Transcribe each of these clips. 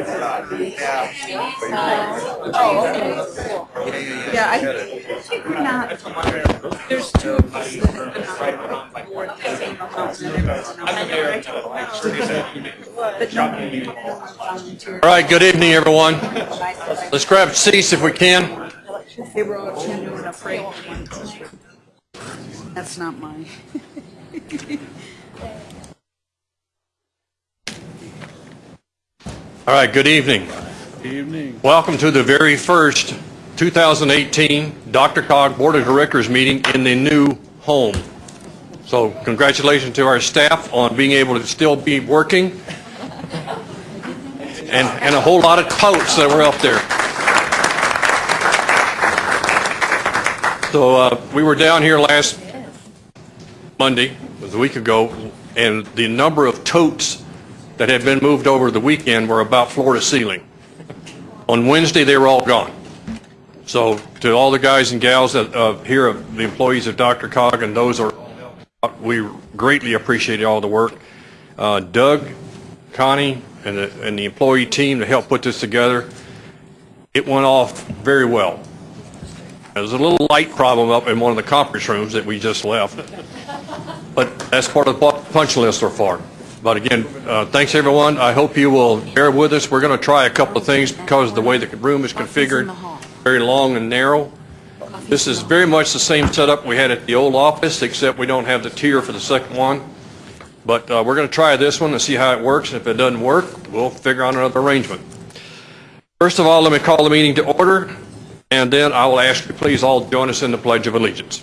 Yeah, I think we're not, there's two of us that have been on the. All right, good evening, everyone. Let's grab seats if we can. That's not mine. All right, good evening. Good Evening. Welcome to the very first 2018 DRCOG Board of Directors meeting in the new home. So congratulations to our staff on being able to still be working and, and a whole lot of totes that were up there. So uh, we were down here last Monday, it was a week ago, and the number of totes that had been moved over the weekend were about floor to ceiling. On Wednesday, they were all gone. So to all the guys and gals that, uh, here, of the employees of DRCOG and those are, we greatly appreciate all the work. Uh, Doug, Connie, and the, and the employee team to help put this together, it went off very well. There's a little light problem up in one of the conference rooms that we just left. But that's part of the punch list so far. But again, uh, thanks, everyone. I hope you will bear with us. We're going to try a couple of things because of the way the room is configured, very long and narrow. This is very much the same setup we had at the old office, except we don't have the tier for the second one. But uh, we're going to try this one and see how it works. If it doesn't work, we'll figure out another arrangement. First of all, let me call the meeting to order, and then I will ask you please all join us in the Pledge of Allegiance.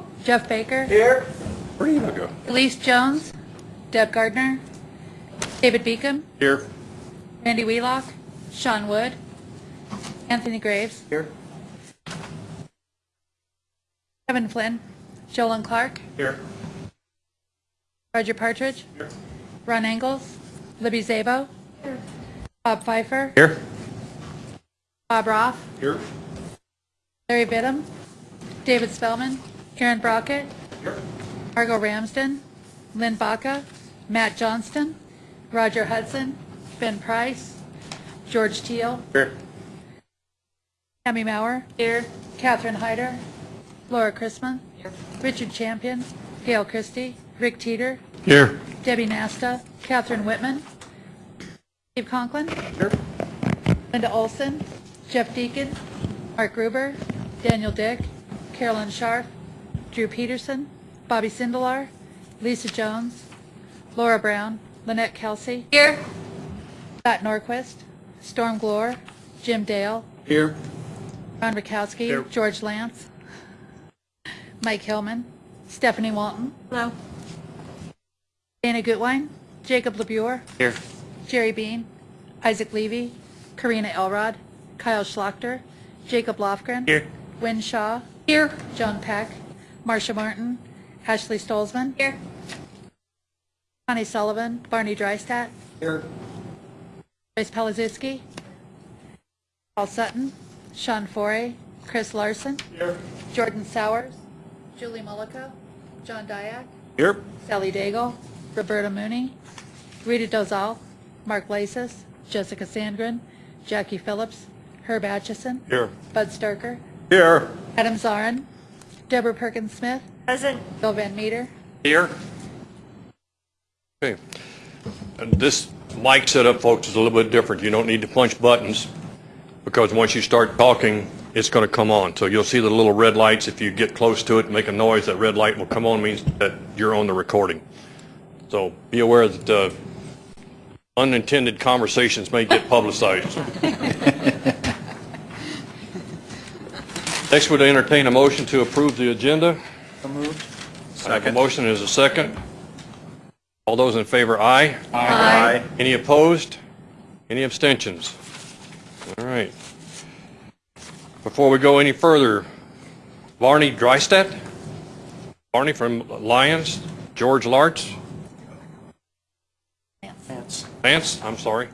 Jeff Baker, Here. Where do you go? Elise Jones, Deb Gardner, David Beacom, Here. Randy Wheelock, Sean Wood, Anthony Graves, Here. Kevin Flynn, Jolyn Clark, Here. Roger Partridge, Here. Ron Engels, Libby Szabo, Here. Bob Fifer, Here. Bob Roth, Here. Larry Bidham, David Spellman, Aaron Brockett, Here. Margot Ramsden, Lynn Baca, Matt Johnston, Roger Hudson, Ben Price, George Teal, Here. Tammy Mauer. Here. Catherine Hyder. Laura Chrisman. Here. Richard Champion. Gail Christie. Rick Teeter. Here. Debbie Nasta. Catherine Whitman. Steve Conklin. Here. Linda Olson. Jeff Deacon. Mark Gruber. Daniel Dick. Carolyn Scharf. Drew Peterson. Bobby Sindelar. Lisa Jones. Laura Brown. Lynette Kelsey. Here. Scott Norquist. Storm Glore. Jim Dale. Here. Ron Rakowski, Here. George Lantz, Mike Hillman, Stephanie Walton. Hello. Dana Gutwein, Jacob LaBure, Here. Jerry Bean, Isaac Levy, Karina Elrod, Kyle Schlachter, Jacob Lofgren. Here. Wynn Shaw. Here. Joan Peck, Marcia Martin, Ashley Stolzmann. Here. Connie Sullivan, Barney Drystat, Here. Joyce Palaszewski, Paul Sutton, Sean Forey, Chris Larson. Here. Jordan Sowers, Julie Mullica, John Diak, Here. Sally Daigle, Roberta Mooney, Rita Dozal, Mark Lasis, Jessica Sandgren, Jackie Phillips, Herb Atchison, Here. Bud Starker, Here. Adam Zarrin, Deborah Perkins Smith, Present. Bill Van Meter, Here. Okay. And this mic setup, folks, is a little bit different. You don't need to punch buttons because once you start talking, it's going to come on. So you'll see the little red lights. If you get close to it and make a noise, that red light will come on, means that you're on the recording. So be aware that uh, unintended conversations may get publicized. Next, would entertain a motion to approve the agenda. So moved. I have a motion is a second. All All those in favor, aye. Aye. Any opposed? Any abstentions? All right. Before we go any further, Barney Drystat? Barney from Lyons? George Larch? Vance, I'm sorry.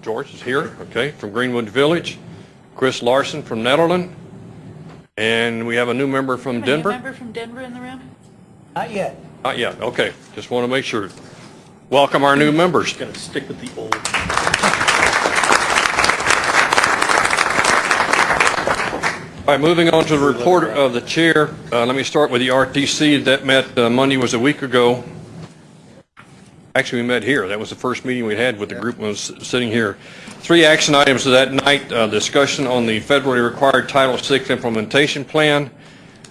George is here, okay, from Greenwood Village. Chris Larson from Nederland. And we have a new member from Denver? Member from Denver in the room? Not yet. Not yet, okay. Just want to make sure. Welcome our new members. Got to stick with the old. All right, moving on to the report of the chair. Uh, Let me start with the RTC. That met, uh, Monday was a week ago. Actually, we met here. That was the first meeting we had with the group was sitting here. Three action items of that night, uh, discussion on the federally required Title VI implementation plan,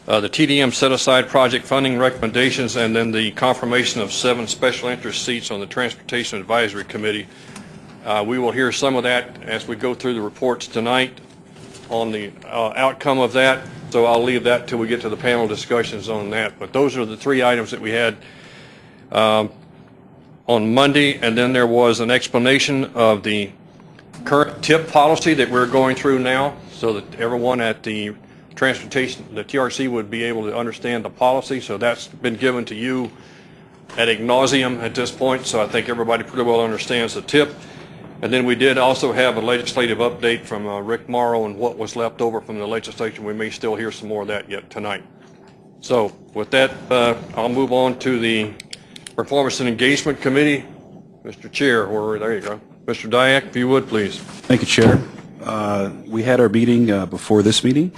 uh, the TDM set-aside project funding recommendations, and then the confirmation of seven special interest seats on the Transportation Advisory Committee. Uh, We will hear some of that as we go through the reports tonight on the uh, outcome of that, so I'll leave that till we get to the panel discussions on that. But those are the three items that we had um, on Monday, and then there was an explanation of the current TIP policy that we're going through now, so that everyone at the transportation, the TRC would be able to understand the policy, so that's been given to you ad nauseum at this point, so I think everybody pretty well understands the TIP. And then we did also have a legislative update from uh, Rick Morrow and what was left over from the legislation. We may still hear some more of that yet tonight. So with that, uh, I'll move on to the Performance and Engagement Committee. Mr. Chair, there you go. Mr. Diak, if you would, please. Thank you, Chair. Uh, We had our meeting uh, before this meeting.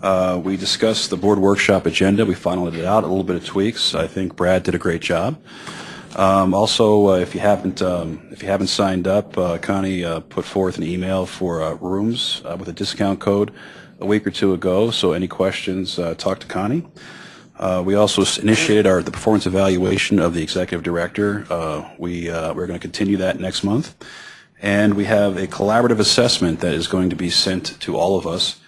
Uh, We discussed the board workshop agenda. We finalized it out, a little bit of tweaks. I think Brad did a great job. Um, Also, uh, if you haven't, um, if you haven't signed up, uh, Connie uh, put forth an email for uh, rooms uh, with a discount code a week or two ago, so any questions, uh, talk to Connie. Uh, We also initiated our, the performance evaluation of the executive director. Uh, We, uh, we're going to continue that next month. And we have a collaborative assessment that is going to be sent to all of us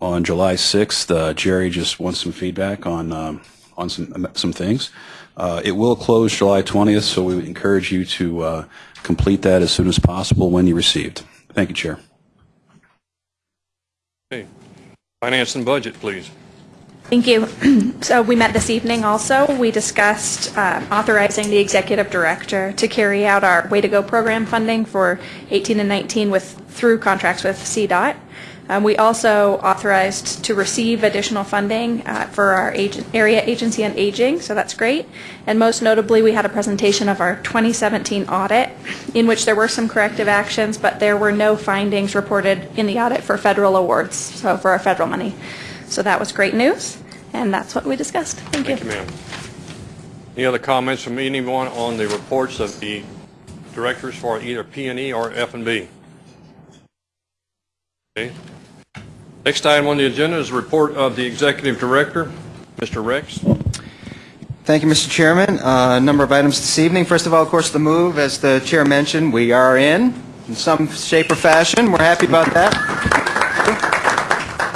on July 6th. Uh, Jerry just wants some feedback on, um, on some, some things. Uh, It will close July 20th, so we would encourage you to uh, complete that as soon as possible when you received. Thank you, Chair. Okay. Finance and Budget, please. Thank you. So we met this evening also. We discussed uh, authorizing the executive director to carry out our Way to Go program funding for 18 and 19 with, through contracts with CDOT. Um, We also authorized to receive additional funding uh, for our area agency on aging, so that's great. And most notably, we had a presentation of our 2017 audit, in which there were some corrective actions, but there were no findings reported in the audit for federal awards, so for our federal money. So that was great news, and that's what we discussed. Thank you. Thank you, ma'am. Any other comments from anyone on the reports of the directors for either P and E or F and B? Okay. Next item on the agenda is a report of the executive director, Mr. Rex. Thank you, Mr. Chairman. Uh, A number of items this evening. First of all, of course, the move, as the chair mentioned, we are in, in some shape or fashion. We're happy about that.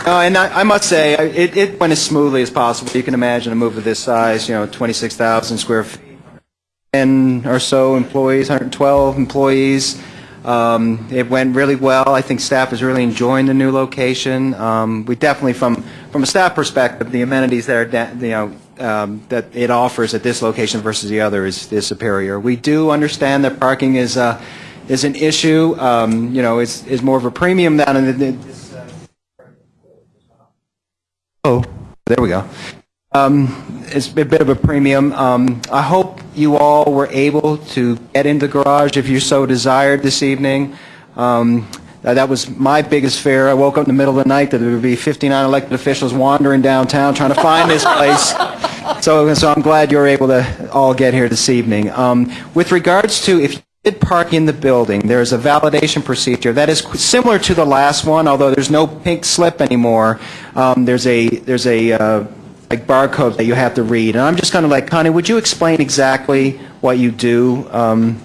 No, and I I must say, it it went as smoothly as possible. You can imagine a move of this size, you know, 26,000 square feet, 10 or so employees, 112 employees. Um, It went really well. I think staff is really enjoying the new location. Um, We definitely, from, from a staff perspective, the amenities that are, you know, um, that it offers at this location versus the other is is superior. We do understand that parking is, uh, is an issue, um, you know, is is more of a premium down in the- this, uh, Oh, there we go. Um, It's a bit of a premium. Um, I hope you all were able to get into the garage if you so desired this evening. Um, That was my biggest fear. I woke up in the middle of the night that there would be 59 elected officials wandering downtown trying to find this place. So so I'm glad you were able to all get here this evening. Um, With regards to if did park in the building, there is a validation procedure that is similar to the last one, although there's no pink slip anymore. Um, There's a, there's a uh, like barcode that you have to read. And I'm just kind of like, Connie, would you explain exactly what you do, um,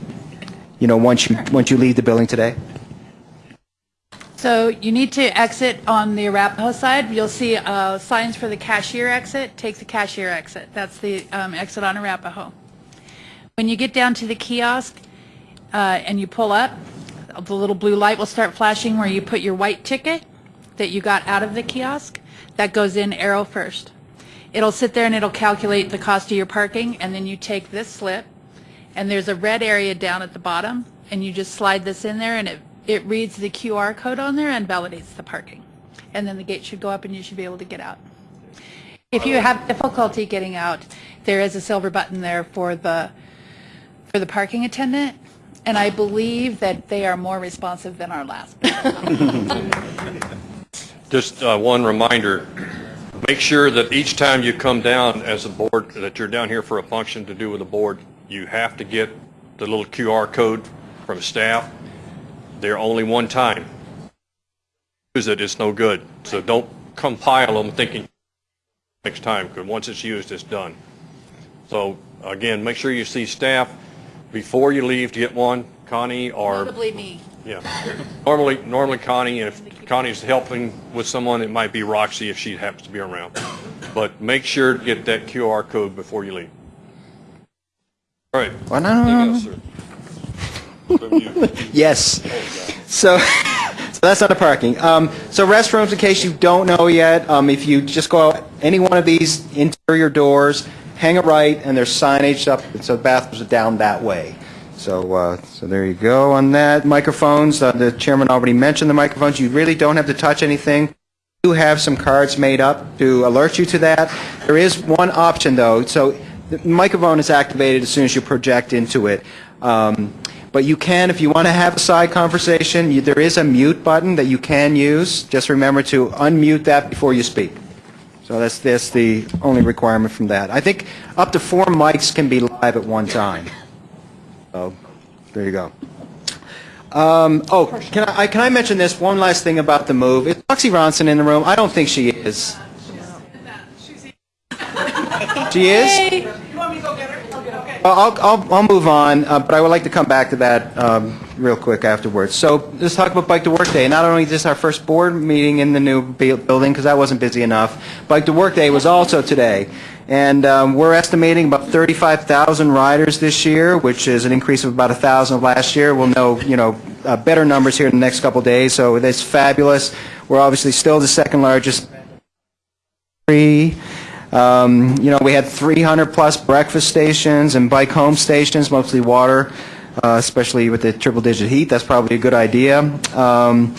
you know, once you, once you leave the building today? So you need to exit on the Arapahoe side. You'll see uh, signs for the cashier exit. Take the cashier exit. That's the um, exit on Arapahoe. When you get down to the kiosk uh, and you pull up, the little blue light will start flashing where you put your white ticket that you got out of the kiosk. That goes in arrow first. It'll sit there and it'll calculate the cost of your parking, and then you take this slip, and there's a red area down at the bottom, and you just slide this in there, and it, it reads the QR code on there and validates the parking. And then the gate should go up and you should be able to get out. If you have difficulty getting out, there is a silver button there for the, for the parking attendant, and I believe that they are more responsive than our last. Just uh, one reminder, make sure that each time you come down as a board, that you're down here for a function to do with the board, you have to get the little QR code from staff. They're only one time. Use it, it's no good. So don't compile them thinking next time, because once it's used, it's done. So again, make sure you see staff before you leave to get one, Connie or Notably me. yeah. Normally, normally Connie, and if Connie's helping with someone, it might be Roxy if she happens to be around. But make sure to get that QR code before you leave. All right. Well, no, no, no, Anything else, sir? From you. Yes. So, so that's not the parking. Um, so restrooms, in case you don't know yet, um, if you just go out any one of these interior doors, hang a right, and there's signage up, so the bathrooms are down that way. So, uh, so there you go on that. Microphones, uh, the chairman already mentioned the microphones. You really don't have to touch anything. do have some cards made up to alert you to that. There is one option, though. So the microphone is activated as soon as you project into it. Um, But you can, if you want to have a side conversation, you- there is a mute button that you can use. Just remember to unmute that before you speak. So that's, that's the only requirement from that. I think up to four mics can be live at one time. So, there you go. Um, oh, can I, can I mention this, one last thing about the move? Is Roxy Ronson in the room? I don't think she is. She is? I'll, I'll, I'll move on, uh, but I would like to come back to that um, real quick afterwards. So let's talk about Bike to Work Day. Not only is this our first board meeting in the new building, because I wasn't busy enough, Bike to Work Day was also today. And um, we're estimating about 35,000 riders this year, which is an increase of about 1,000 of last year. We'll know, you know, uh, better numbers here in the next couple days, so that's fabulous. We're obviously still the second largest free. Um, You know, we had 300-plus breakfast stations and bike home stations, mostly water, uh, especially with the triple-digit heat. That's probably a good idea. Um,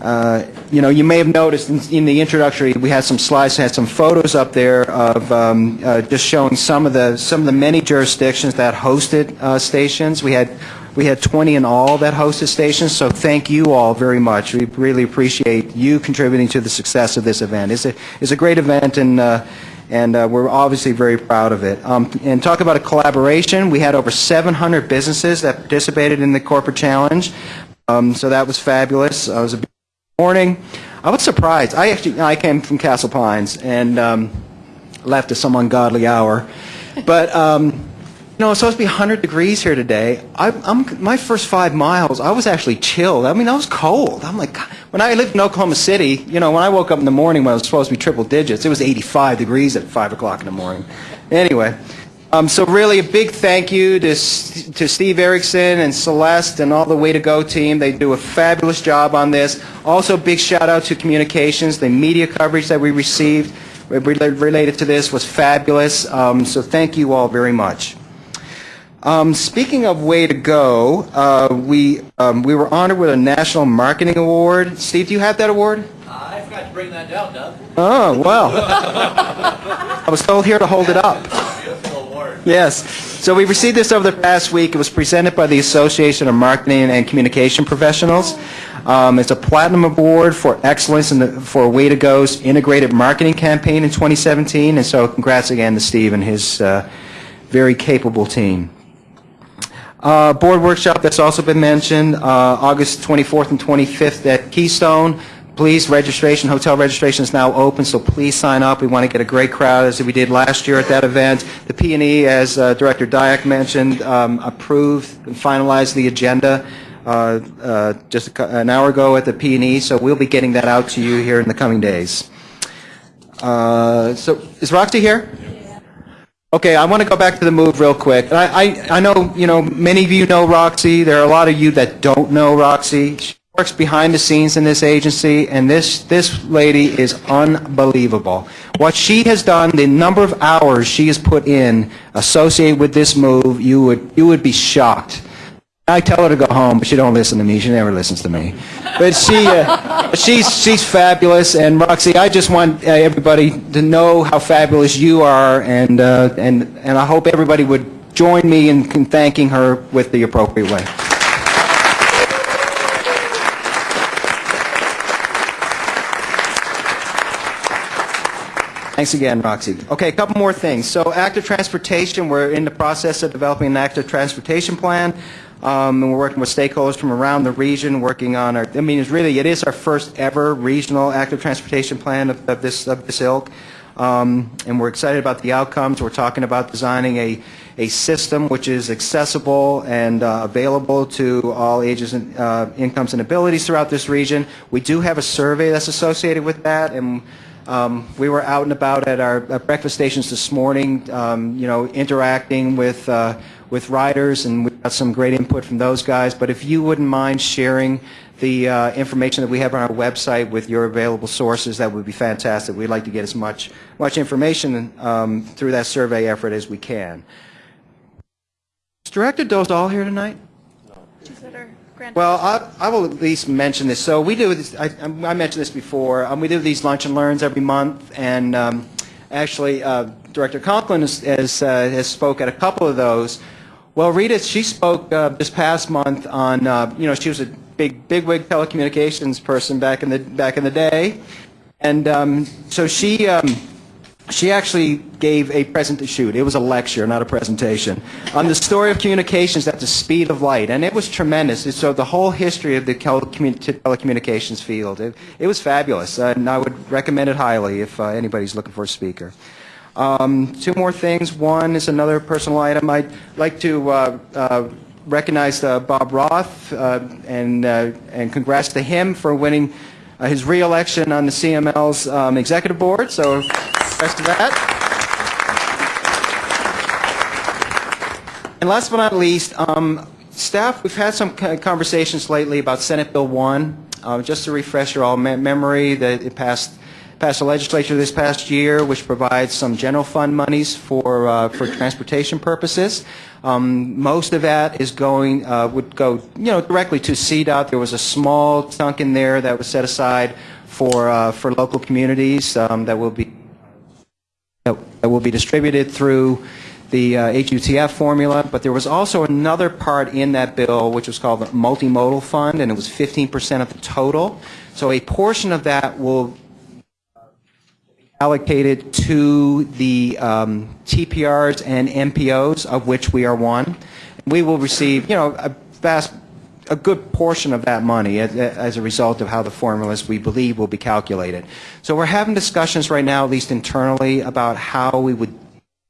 uh, You know, you may have noticed in- in the introductory, we had some slides, had some photos up there of um, uh, just showing some of the, some of the many jurisdictions that hosted uh, stations. We had, we had 20 in all that hosted stations, so thank you all very much. We really appreciate you contributing to the success of this event. It's a, it's a great event, and, uh, and uh, we're obviously very proud of it. Um, And talk about a collaboration, we had over 700 businesses that participated in the Corporate Challenge, Um, so that was fabulous. It was a morning. I was surprised. I actually, I came from Castle Pines and um, left at some ungodly hour. But, um, know, it's supposed to be 100 degrees here today. I, I'm, my first five miles, I was actually chilled. I mean, I was cold. I'm like, God. when I lived in Oklahoma City, you know, when I woke up in the morning when it was supposed to be triple digits, it was 85 degrees at 5 o'clock in the morning. Anyway, um, so really a big thank you to, to Steve Erickson and Celeste and all the Way to Go team. They do a fabulous job on this. Also, big shout out to communications. The media coverage that we received related to this was fabulous. Um, so thank you all very much. Um, speaking of Way to Go, uh, we, um, we were honored with a National Marketing Award. Steve, do you have that award? I forgot to bring that down, Doug. Oh, well. I was told here to hold it up. Beautiful award. Yes. So we received this over the past week. It was presented by the Association of Marketing and Communication Professionals. Um, It's a platinum award for excellence in the, for Way to Go's integrated marketing campaign in 2017. And so congrats again to Steve and his uh, very capable team. Uh, Board workshop that's also been mentioned, uh, August 24th and 25th at Keystone. Please, registration, hotel registration is now open, so please sign up. We want to get a great crowd, as we did last year at that event. The p and E, as uh, Director Diak mentioned, um, approved and finalized the agenda uh, uh, just an hour ago at the p and E, so we'll be getting that out to you here in the coming days. Uh, So, is Roxy here? Okay, I want to go back to the move real quick. I, I, I know, you know, many of you know Roxy. There are a lot of you that don't know Roxy. She works behind the scenes in this agency, and this, this lady is unbelievable. What she has done, the number of hours she has put in associated with this move, you would, you would be shocked. I tell her to go home, but she don't listen to me. She never listens to me. But she, uh, she's, she's fabulous. And Roxy, I just want uh, everybody to know how fabulous you are, and, uh, and, and I hope everybody would join me in in thanking her with the appropriate way. Thanks again, Roxy. Okay, a couple more things. So active transportation, we're in the process of developing an active transportation plan. Um, and we're working with stakeholders from around the region, working on our, I mean, it's really, it is our first ever regional active transportation plan of, of this, of this ilk. Um, and we're excited about the outcomes. We're talking about designing a, a system which is accessible and uh, available to all ages and uh, incomes and abilities throughout this region. We do have a survey that's associated with that, and um, we were out and about at our at breakfast stations this morning, um, you know, interacting with uh, with riders, and we got some great input from those guys. But if you wouldn't mind sharing the uh, information that we have on our website with your available sources, that would be fantastic. We'd like to get as much much information um, through that survey effort as we can. Is Director Dozal here tonight? Well, I, I will at least mention this. So we do this, I, I mentioned this before, um, we do these lunch and learns every month, and um, actually, uh, Director Conklin has, has, uh, has spoke at a couple of those. Well, Rita, she spoke uh, this past month on, uh, you know, she was a big, bigwig telecommunications person back in the, back in the day, and um, so she, um, she actually gave a present shoot. It was a lecture, not a presentation, on the story of communications at the speed of light, and it was tremendous. Showed the whole history of the telecommu- telecommunications field. It, it was fabulous, and I would recommend it highly if uh, anybody's looking for a speaker. Um, two more things. One is another personal item. I'd like to uh, uh, recognize uh, Bob Roth uh, and uh, and congrats to him for winning uh, his re-election on the CML's um, executive board. So, congrats to that. And last but not least, um, staff, we've had some conversations lately about Senate Bill 1. Uh, just to refresh your all me- memory, that it passed passed the legislature this past year, which provides some general fund monies for uh, for transportation purposes. Um, most of that is going uh, would go you know directly to CDOT. There was a small chunk in there that was set aside for uh, for local communities um, that will be that that will be distributed through the uh, HUTF formula, but there was also another part in that bill which was called the multimodal fund, and it was 15% of the total. So a portion of that will allocated to the um, TPRs and MPOs, of which we are one. We will receive, you know, a vast, a good portion of that money as, as a result of how the formulas we believe will be calculated. So we're having discussions right now, at least internally, about how we would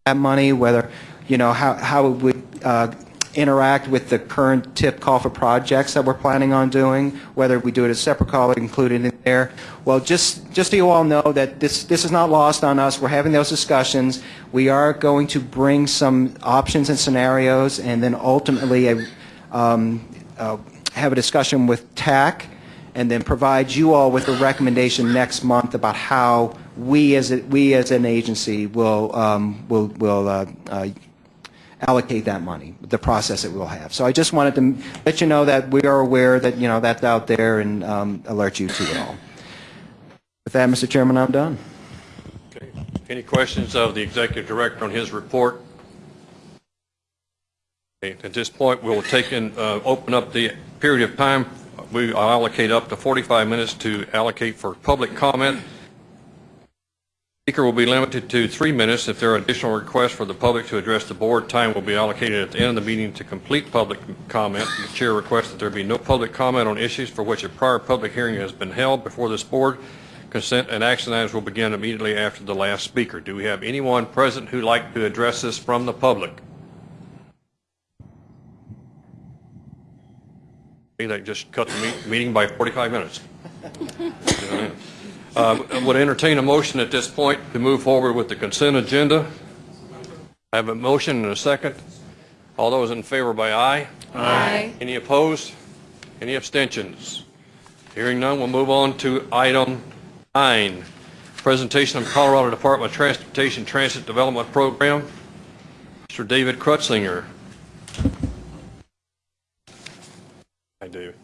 that money, whether, you know, how, how it would uh, interact with the current TIP call for projects that we're planning on doing, whether we do it as separate call or included in there. Well, just, just so you all know that this, this is not lost on us. We're having those discussions. We are going to bring some options and scenarios and then ultimately a, um, uh, have a discussion with TAC and then provide you all with a recommendation next month about how we as, a, we as an agency will, um, will, will uh, uh, allocate that money, the process that we'll have. So I just wanted to let you know that we are aware that, you know, that's out there and um, alert you to it all. With that, Mr. Chairman, I'm done. Okay. Any questions of the executive director on his report? Okay, At this point, we'll take and uh, open up the period of time. We allocate up to 45 minutes to allocate for public comment. Speaker will be limited to three minutes. If there are additional requests for the public to address the board, time will be allocated at the end of the meeting to complete public comment. The chair requests that there be no public comment on issues for which a prior public hearing has been held before this board. Consent and action items will begin immediately after the last speaker. Do we have anyone present who'd like to address this from the public? That just cut the meeting by 45 minutes. Uh, Would entertain a motion at this point to move forward with the consent agenda. I have a motion and a second. All those in favor by aye? Aye. Any opposed? Any abstentions? Hearing none, we'll move on to item nine, presentation of Colorado Department of Transportation Transit Development Program. Mr. David Krutsinger. Hi, David.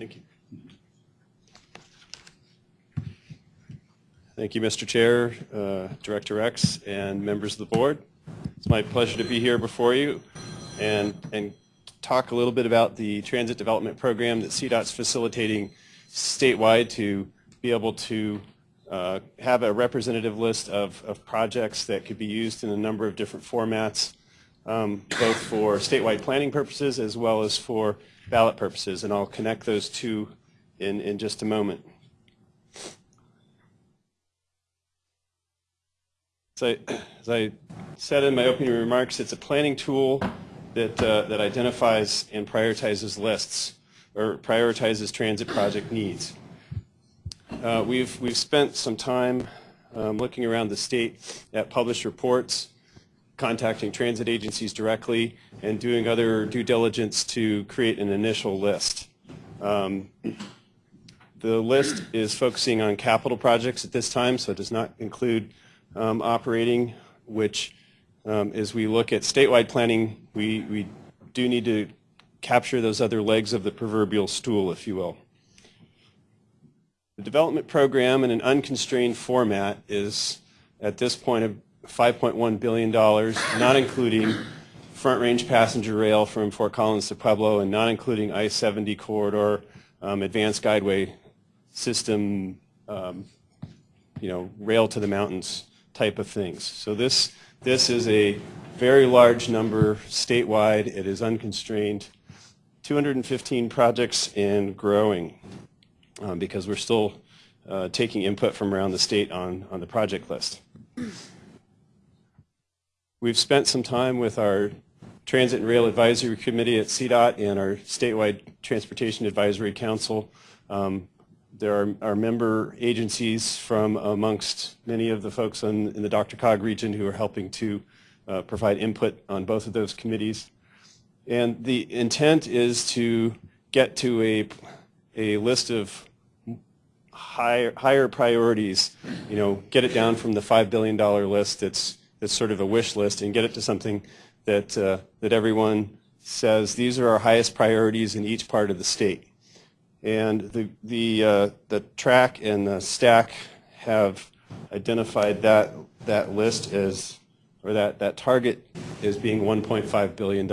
Thank you. Thank you, Mr. Chair, uh, Director Rex, and members of the board. It's my pleasure to be here before you and, and talk a little bit about the transit development program that CDOT's facilitating statewide to be able to uh, have a representative list of, of projects that could be used in a number of different formats, um, both for statewide planning purposes as well as for ballot purposes, and I'll connect those two in, in just a moment. So, as I said in my opening remarks, it's a planning tool that, uh, that identifies and prioritizes lists, or prioritizes transit project needs. Uh, We've, we've spent some time um, looking around the state at published reports, contacting transit agencies directly, and doing other due diligence to create an initial list. Um, The list is focusing on capital projects at this time, so it does not include um, operating, which, um, as we look at statewide planning, we, we do need to capture those other legs of the proverbial stool, if you will. The development program in an unconstrained format is, at this point, $5.1 billion, not including Front Range passenger rail from Fort Collins to Pueblo, and not including I-70 corridor, um, advanced guideway system, um, you know, rail to the mountains type of things. So this, this is a very large number statewide. It is unconstrained. 215 projects and growing um, because we're still uh, taking input from around the state on, on the project list. We've spent some time with our Transit and Rail Advisory Committee at CDOT and our statewide Transportation Advisory Council. Um, There are, are member agencies from amongst many of the folks in, in the DRCOG region who are helping to uh, provide input on both of those committees. And the intent is to get to a, a list of higher, higher priorities, you know, get it down from the $5 billion list that's, that's sort of a wish list and get it to something that, uh, that everyone says, these are our highest priorities in each part of the state. And the, the, uh, the TRAC and the STAC have identified that, that list as, or that, that target as being $1.5 billion.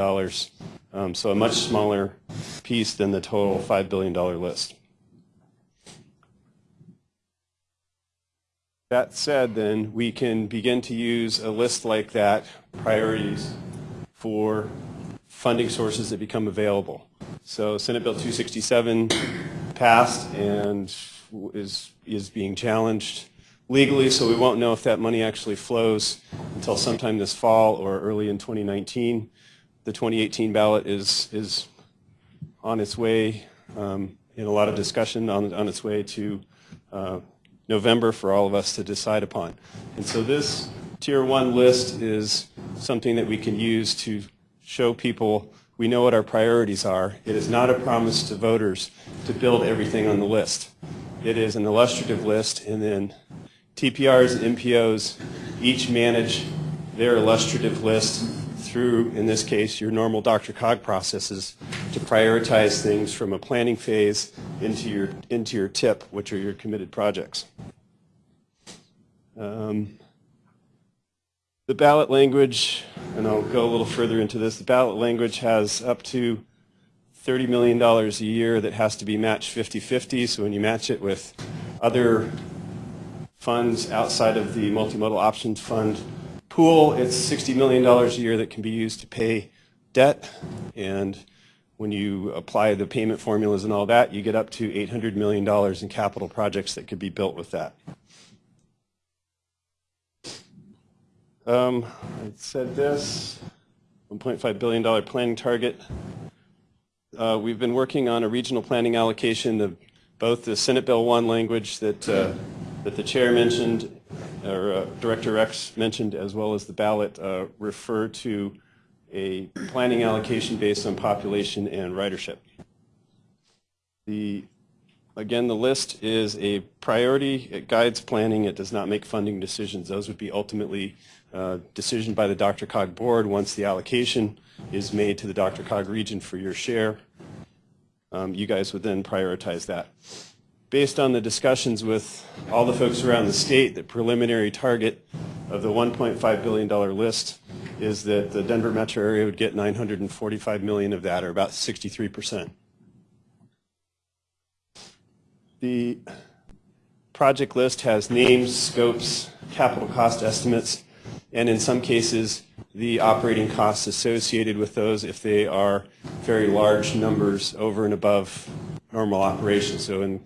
Um, so a much smaller piece than the total $5 billion list. That said, then, we can begin to use a list like that, priorities, for funding sources that become available. So Senate Bill 267 passed and is, is being challenged legally, so we won't know if that money actually flows until sometime this fall or early in 2019. The 2018 ballot is, is on its way, um, in a lot of discussion, on, on its way to uh, November for all of us to decide upon. And so this tier one list is something that we can use to show people we know what our priorities are. It is not a promise to voters to build everything on the list. It is an illustrative list, and then TPRs and MPOs each manage their illustrative list through, in this case, your normal DRCOG processes to prioritize things from a planning phase into your, into your TIP, which are your committed projects. Um, the ballot language, and I'll go a little further into this, the ballot language has up to $30 million a year that has to be matched 50-50, so when you match it with other funds outside of the multimodal options fund pool, it's $60 million a year that can be used to pay debt, and when you apply the payment formulas and all that, you get up to $800 million in capital projects that could be built with that. Um, I said this. $1.5 billion planning target. Uh, We've been working on a regional planning allocation of both the Senate Bill 1 language that, uh, that the chair mentioned, or uh, Director Rex mentioned, as well as the ballot uh, refer to a planning allocation based on population and ridership. The, again, the list is a priority. It guides planning. It does not make funding decisions. Those would be ultimately uh, decision by the DRCOG board once the allocation is made to the DRCOG region for your share. Um, You guys would then prioritize that. Based on the discussions with all the folks around the state, the preliminary target of the $1.5 billion list is that the Denver metro area would get 945 million of that, or about 63%. The project list has names, scopes, capital cost estimates, and in some cases, the operating costs associated with those if they are very large numbers over and above normal operations. So in,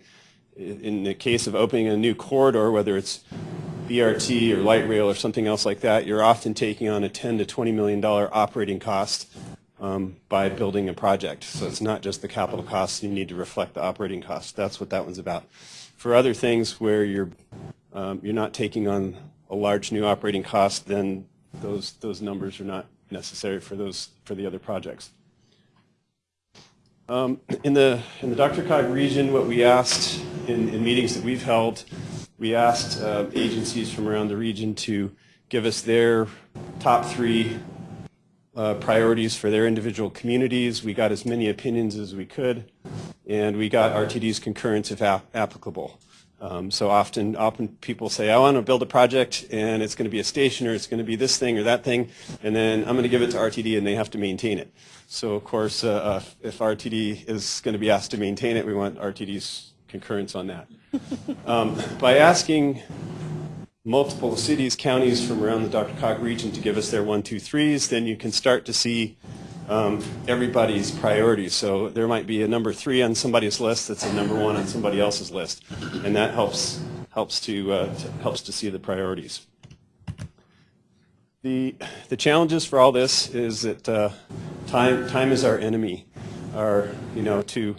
in the case of opening a new corridor, whether it's BRT or light rail or something else like that, you're often taking on a 10 to 20 million dollar operating cost um, by building a project. So it's not just the capital costs, you need to reflect the operating costs. That's what that one's about. For other things where you're, um, you're not taking on a large new operating cost, then those, those numbers are not necessary for those, for the other projects. Um, In the, in the DRCOG region, what we asked in, in meetings that we've held, we asked uh, agencies from around the region to give us their top three uh, priorities for their individual communities. We got as many opinions as we could, and we got RTD's concurrence if ap- applicable. Um, So often, often people say, I want to build a project, and it's going to be a station, or it's going to be this thing or that thing, and then I'm going to give it to RTD, and they have to maintain it. So of course, uh, uh, if RTD is going to be asked to maintain it, we want RTD's concurrence on that. Um, By asking multiple cities, counties from around the DRCOG region to give us their one, two, threes, then you can start to see um, everybody's priorities. So there might be a number three on somebody's list that's a number one on somebody else's list, and that helps helps to, uh, to helps to see the priorities. The the challenges for all this is that uh, time time is our enemy. Our you know to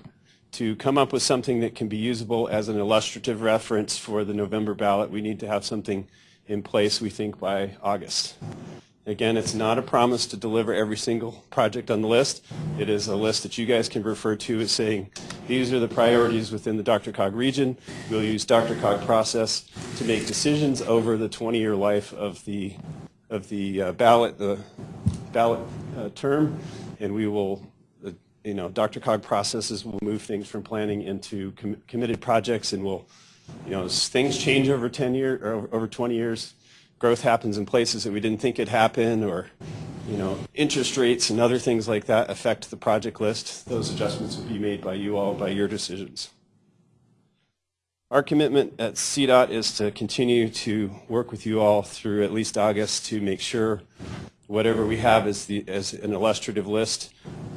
to come up with something that can be usable as an illustrative reference for the November ballot, we need to have something in place, we think, by August. Again, it's not a promise to deliver every single project on the list. It is a list that you guys can refer to as saying, these are the priorities within the DRCOG region. We'll use DRCOG process to make decisions over the 20-year life of the, of the uh, ballot, the ballot uh, term, and we will you know, DRCOG processes will move things from planning into com- committed projects and we'll, you know, things change over 10 year or over 20 years. Growth happens in places that we didn't think it'd happen or, you know, interest rates and other things like that affect the project list. Those adjustments will be made by you all by your decisions. Our commitment at CDOT is to continue to work with you all through at least August to make sure whatever we have as, the, as an illustrative list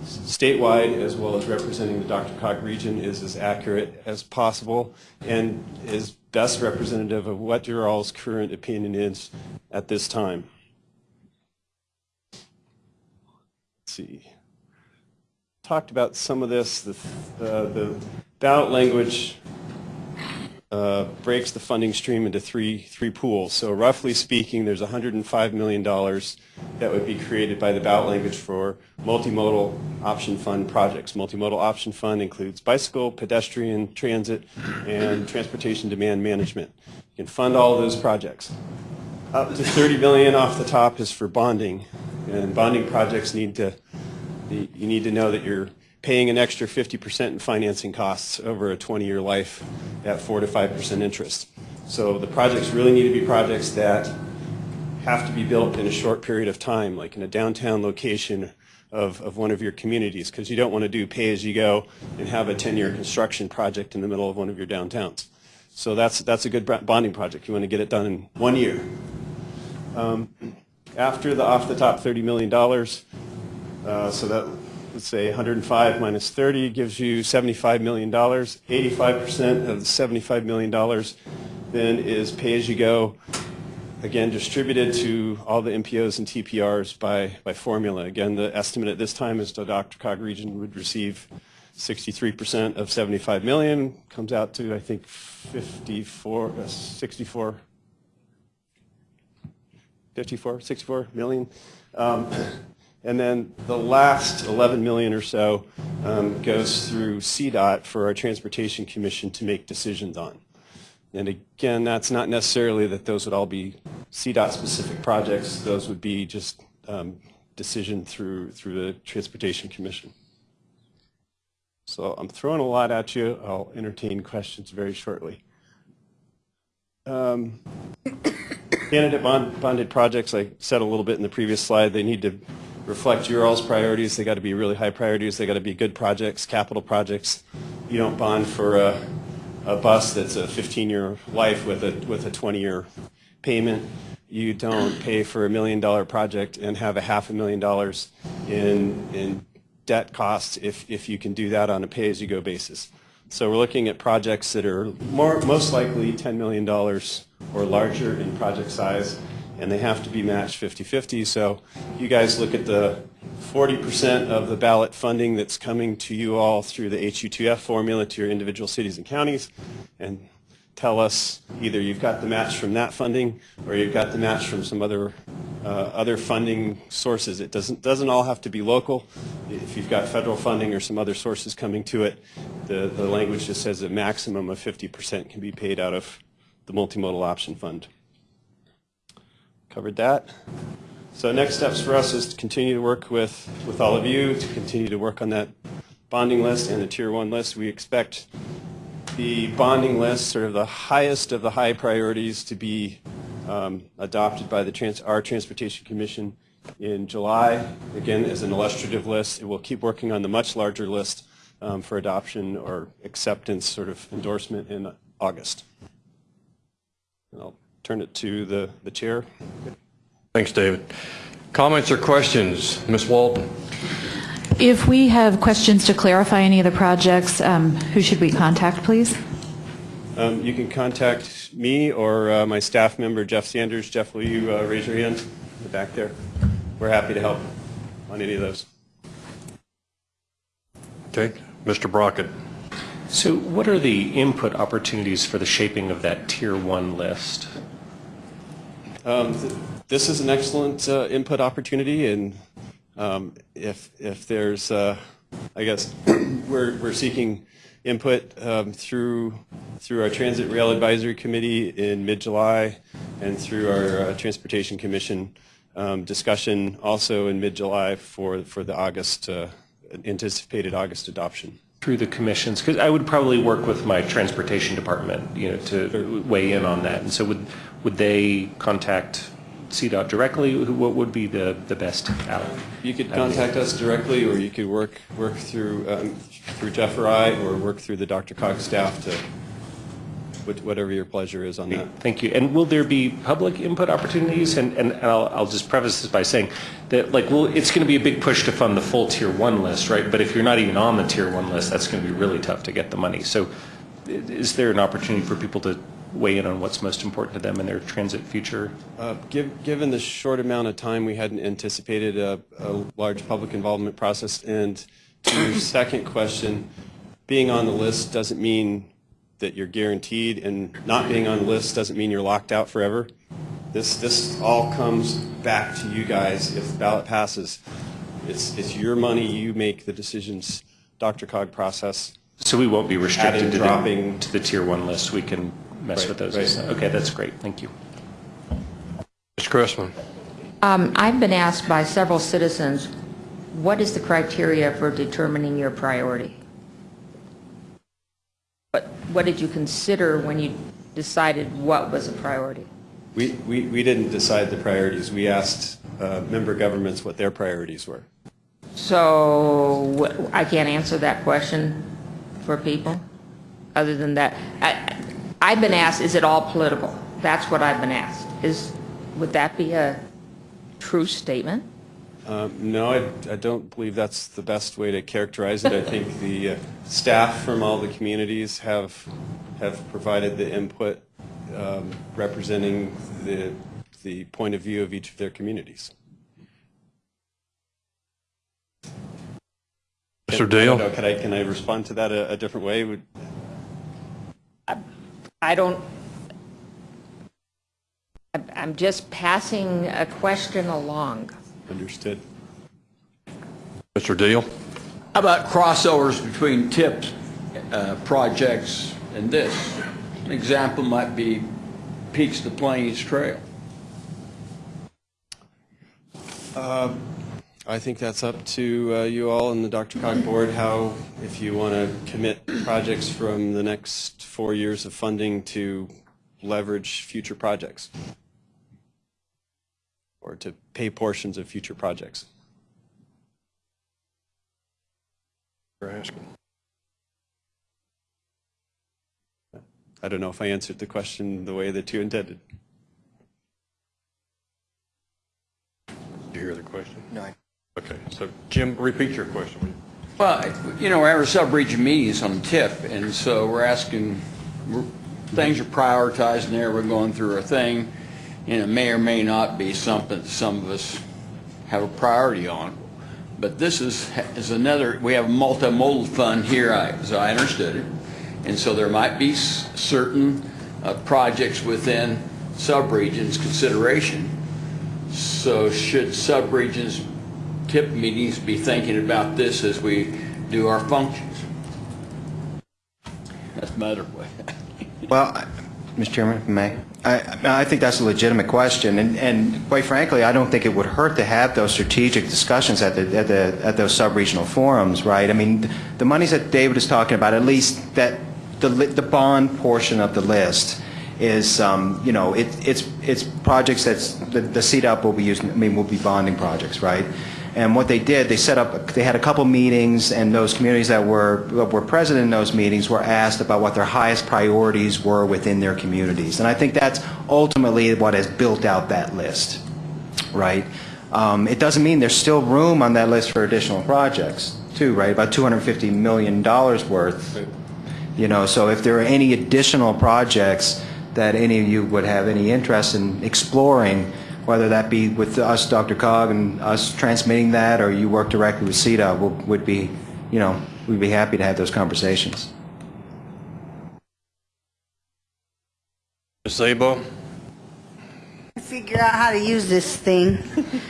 statewide as well as representing the DRCOG region is as accurate as possible and is best representative of what your all's current opinion is at this time. Let's see. Talked about some of this, the, uh, the ballot language uh, breaks the funding stream into three, three pools. So roughly speaking, there's $105 million that would be created by the ballot language for multimodal option fund projects. Multimodal option fund includes bicycle, pedestrian, transit, and transportation demand management. You can fund all those projects. Up to 30 million off the top is for bonding, and bonding projects need to, you need to know that you're paying an extra 50% in financing costs over a 20-year life at 4 to 5% interest. So the projects really need to be projects that have to be built in a short period of time, like in a downtown location of, of one of your communities, because you don't want to do pay-as-you-go and have a 10-year construction project in the middle of one of your downtowns. So that's, that's a good bonding project. You want to get it done in one year. Um, after the off-the-top $30 million, uh, so that let's say 105 minus 30 gives you $75 million. 85% of the $75 million then is pay-as-you-go again, distributed to all the MPOs and TPRs by, by formula. Again, the estimate at this time is the DRCOG region would receive 63% of 75 million, comes out to, I think, 54, uh, 64, 54, 64 million. Um, And then the last 11 million or so um, goes through CDOT for our Transportation Commission to make decisions on. And again, that's not necessarily that those would all be CDOT-specific projects. Those would be just um, decision through, through the Transportation Commission. So I'm throwing a lot at you. I'll entertain questions very shortly. Um, Candidate bond- bonded projects, I said a little bit in the previous slide, they need to reflect your all's priorities. They got to be really high priorities. They got to be good projects, capital projects. You don't bond for a, a bus that's a 15-year life with a, with a 20-year payment. You don't pay for a million-dollar project and have a half a million dollars in, in debt costs if, if you can do that on a pay-as-you-go basis. So we're looking at projects that are more, most likely $10 million or larger in project size, and they have to be matched 50-50. So you guys look at the 40% of the ballot funding that's coming to you all through the HUTF formula to your individual cities and counties, and tell us either you've got the match from that funding or you've got the match from some other uh, other funding sources. It doesn't doesn't all have to be local. If you've got federal funding or some other sources coming to it, the, the language just says a maximum of 50% can be paid out of the multimodal option fund. Covered that. So next steps for us is to continue to work with, with all of you, to continue to work on that bonding list and the tier one list. We expect the bonding list, sort of the highest of the high priorities to be um, adopted by the trans- our Transportation Commission in July. Again, as an illustrative list, it will keep working on the much larger list um, for adoption or acceptance, sort of endorsement in August. And I'll turn it to the, the chair. Thanks, David. Comments or questions? Ms. Walton? If we have questions to clarify any of the projects, um, who should we contact, please? Um, You can contact me or uh, my staff member, Jeff Sanders. Jeff, will you uh, raise your hand in the back there? We're happy to help on any of those. Okay, Mr. Brockett. So what are the input opportunities for the shaping of that Tier 1 list? Um, th- This is an excellent uh, input opportunity, and um, if, if there's, uh, I guess, we're, we're seeking input um, through, through our Transit Rail Advisory Committee in mid-July and through our uh, Transportation Commission um, discussion also in mid-July for, for the August, uh, anticipated August adoption. Through the commissions? Because I would probably work with my transportation department, you know, to weigh in on that. And so would, would they contact CDOT directly? What would be the, the best out? You could contact us directly, or you could work, work through, um, through Jeff or I, or work through the DRCOG staff to, whatever your pleasure is on that. Thank you. And will there be public input opportunities? And, and I'll, I'll just preface this by saying that, like, well, it's going to be a big push to fund the full Tier 1 list, right? But if you're not even on the Tier 1 list, that's going to be really tough to get the money. So is there an opportunity for people to weigh in on what's most important to them in their transit future? Uh, giv- Given the short amount of time, we hadn't anticipated a, a large public involvement process. And to your second question, being on the list doesn't mean that you're guaranteed, and not being on the list doesn't mean you're locked out forever. This, this all comes back to you guys if the ballot passes. It's, it's your money, you make the decisions, DRCOG process. So we won't be restricted Adding, to dropping. the, to the Tier 1 list? We can mess Right, with those? right. Okay, that's great. Thank you. Mr. Chrisman. Um, I've been asked by several citizens, what is the criteria for determining your priority? What, what did you consider when you decided what was a priority? We, we, we didn't decide the priorities. We asked uh, member governments what their priorities were. So I can't answer that question for people, other than that. I, I've been asked, is it all political? That's what I've been asked. Is, would that be a true statement? Um, No, I, I don't believe that's the best way to characterize it. I think the uh, staff from all the communities have, have provided the input um, representing the, the point of view of each of their communities. Mr. Can- I Dale? Can I, can I respond to that a, a different way? Would- I don't, I'm- I'm just passing a question along. Understood. Mr. Deal? How about crossovers between TIP uh, projects and this? An example might be Peaks to Plains Trail. I think that's up to uh, you all and the DRCOG Board, how, if you want to commit projects from the next four years of funding to leverage future projects, or to pay portions of future projects. You're asking. I don't know if I answered the question the way that you intended. Did you hear the question? No. Okay, so Jim, repeat your question. Well, you know, we're having sub-region meetings on TIP, and so we're asking, we're- things are prioritized in there, we're going through our thing, and it may or may not be something that some of us have a priority on. But this is, is another, we have a multimodal fund here, as I understood it, and so there might be certain uh, projects within sub-regions consideration. So should sub-regions TIP meetings be thinking about this as we do our functions? That's my other way. Well, Mr. Chairman, if I may, I, I think that's a legitimate question, and, and quite frankly, I don't think it would hurt to have those strategic discussions at the, at the, at those sub-regional forums, right? I mean, the monies that David is talking about, at least that, the, the bond portion of the list is, um, you know, it, it's, it's projects that's, the, the CDOT will be using, I mean, will be bonding projects, right? And what they did, they set up, they had a couple meetings, and those communities that were, were present in those meetings were asked about what their highest priorities were within their communities. And I think that's ultimately what has built out that list, right? Um, It doesn't mean there's still room on that list for additional projects, too, right? About $250 million worth. You know, so if there are any additional projects that any of you would have any interest in exploring, whether that be with us, DRCOG, and us transmitting that, or you work directly with CDOT, would would be, you know, we'd be happy to have those conversations. Ms. Szabo? figure out how to use this thing.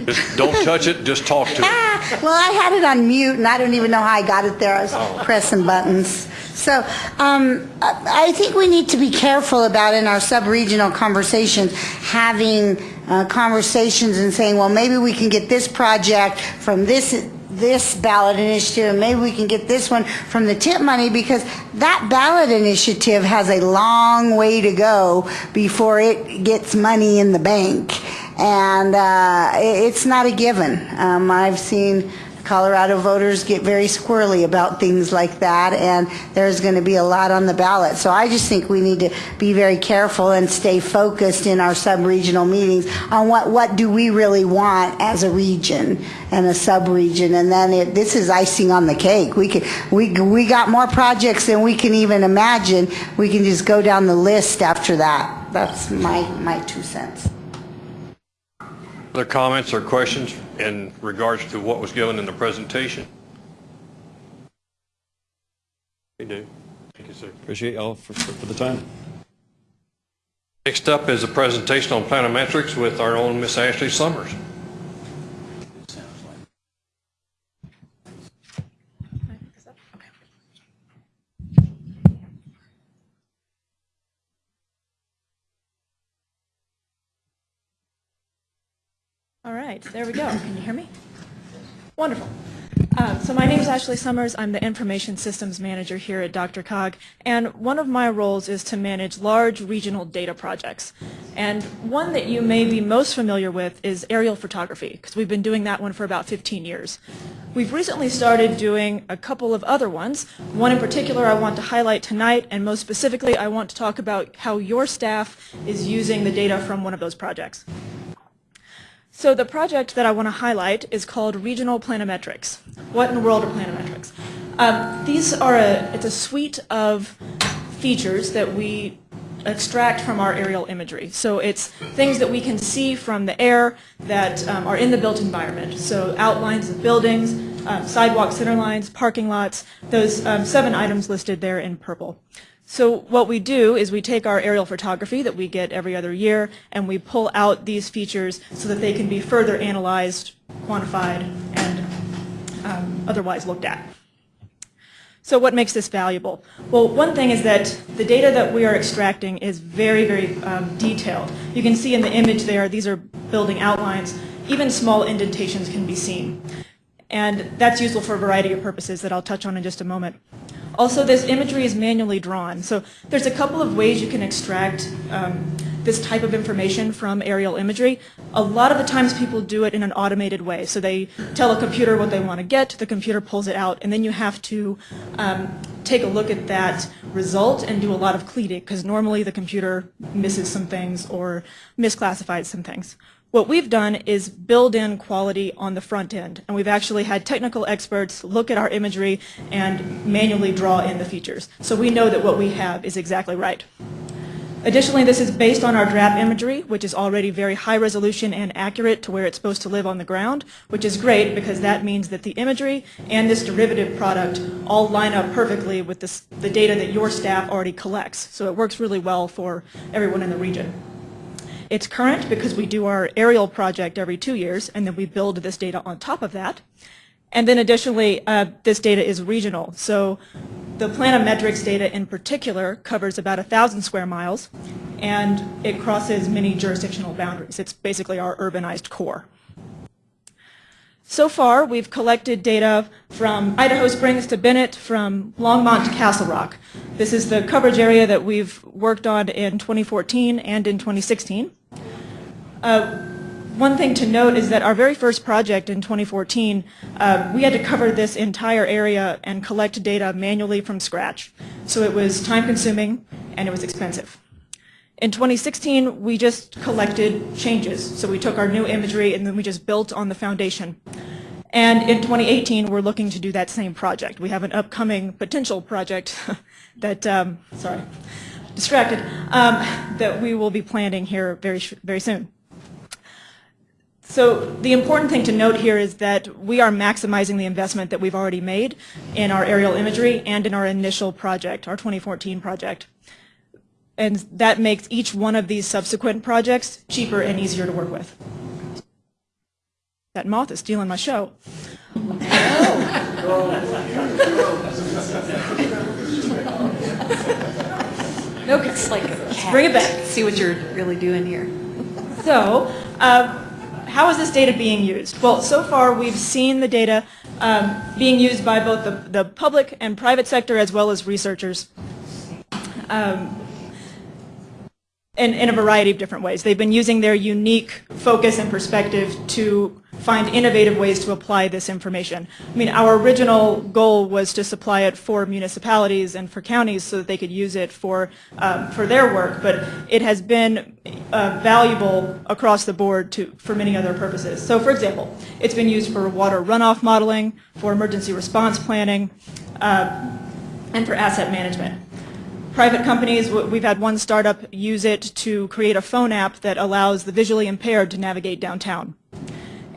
Just don't touch it, just talk to it. Well, I had it on mute, and I don't even know how I got it there. I was pressing buttons. So um, I I think we need to be careful about in our sub-regional conversations, having uh, conversations and saying, well, maybe we can get this project from this this ballot initiative, and maybe we can get this one from the TIP money, because that ballot initiative has a long way to go before it gets money in the bank. And uh, it's not a given. Um, I've seen Colorado voters get very squirrely about things like that, and there's going to be a lot on the ballot. So I just think we need to be very careful and stay focused in our sub-regional meetings on what, what do we really want as a region and a sub-region, and then it, this is icing on the cake. We could, we, we got more projects than we can even imagine. We can just go down the list after that. That's my, my two cents. Other comments or questions in regards to what was given in the presentation? We do. Thank you, sir. Appreciate y'all for, for for the time. Next up is a presentation on planimetrics with our own Miss Ashley Summers. Right, there we go. Can you hear me? Wonderful. Um, So my name is Ashley Summers. I'm the Information Systems Manager here at DRCOG, and one of my roles is to manage large regional data projects. And one that you may be most familiar with is aerial photography, because we've been doing that one for about 15 years. We've recently started doing a couple of other ones. One in particular I want to highlight tonight, and most specifically, I want to talk about how your staff is using the data from one of those projects. So the project that I want to highlight is called Regional Planimetrics. What in the world are planimetrics? Um, these are a, it's a suite of features that we extract from our aerial imagery. So it's things that we can see from the air that um, are in the built environment. So outlines of buildings, um, sidewalk center lines, parking lots, those um, seven items listed there in purple. So what we do is we take our aerial photography that we get every other year and we pull out these features so that they can be further analyzed, quantified, and um, otherwise looked at. So what makes this valuable? Well, one thing is that the data that we are extracting is very, very um, detailed. You can see in the image there, these are building outlines. Even small indentations can be seen. And that's useful for a variety of purposes that I'll touch on in just a moment. Also, this imagery is manually drawn. So there's a couple of ways you can extract um, this type of information from aerial imagery. A lot of the times people do it in an automated way. So they tell a computer what they want to get, the computer pulls it out, and then you have to um, take a look at that result and do a lot of cleaning, because normally the computer misses some things or misclassifies some things. What we've done is build in quality on the front end, and we've actually had technical experts look at our imagery and manually draw in the features. So we know that what we have is exactly right. Additionally, this is based on our DRAP imagery, which is already very high resolution and accurate to where it's supposed to live on the ground, which is great because that means that the imagery and this derivative product all line up perfectly with this, the data that your staff already collects. So it works really well for everyone in the region. It's current because we do our aerial project every two years, and then we build this data on top of that. And then additionally, uh, this data is regional. So the Planimetrics data in particular covers about 1,000 square miles, and it crosses many jurisdictional boundaries. It's basically our urbanized core. So far, we've collected data from Idaho Springs to Bennett, from Longmont to Castle Rock. This is the coverage area that we've worked on in 2014 and in 2016. Uh, one thing to note is that our very first project in 2014, uh, we had to cover this entire area and collect data manually from scratch. So it was time consuming and it was expensive. In 2016, we just collected changes. So we took our new imagery and then we just built on the foundation. And in 2018, we're looking to do that same project. We have an upcoming potential project that, um, sorry, distracted, um, that we will be planning here very, very soon. So the important thing to note here is that we are maximizing the investment that we've already made in our aerial imagery and in our initial project, our 2014 project. And that makes each one of these subsequent projects cheaper and easier to work with. That moth is stealing my show. No, it's like. Bring it back. See what you're really doing here. So, uh, how is this data being used? Well, so far we've seen the data um, being used by both the, the public and private sector as well as researchers. Um, in, in a variety of different ways. They've been using their unique focus and perspective to find innovative ways to apply this information. I mean, our original goal was to supply it for municipalities and for counties so that they could use it for, um, for their work, but it has been uh, valuable across the board to, for many other purposes. So for example, it's been used for water runoff modeling, for emergency response planning, uh, and for asset management private companies, we've had one startup use it to create a phone app that allows the visually impaired to navigate downtown.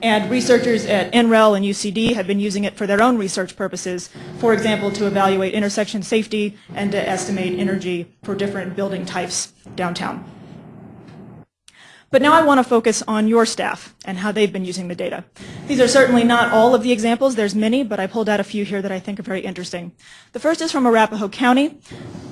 And researchers at NREL and UCD have been using it for their own research purposes, for example, to evaluate intersection safety and to estimate energy for different building types downtown. But now I want to focus on your staff and how they've been using the data. These are certainly not all of the examples. There's many, but I pulled out a few here that I think are very interesting. The first is from Arapahoe County.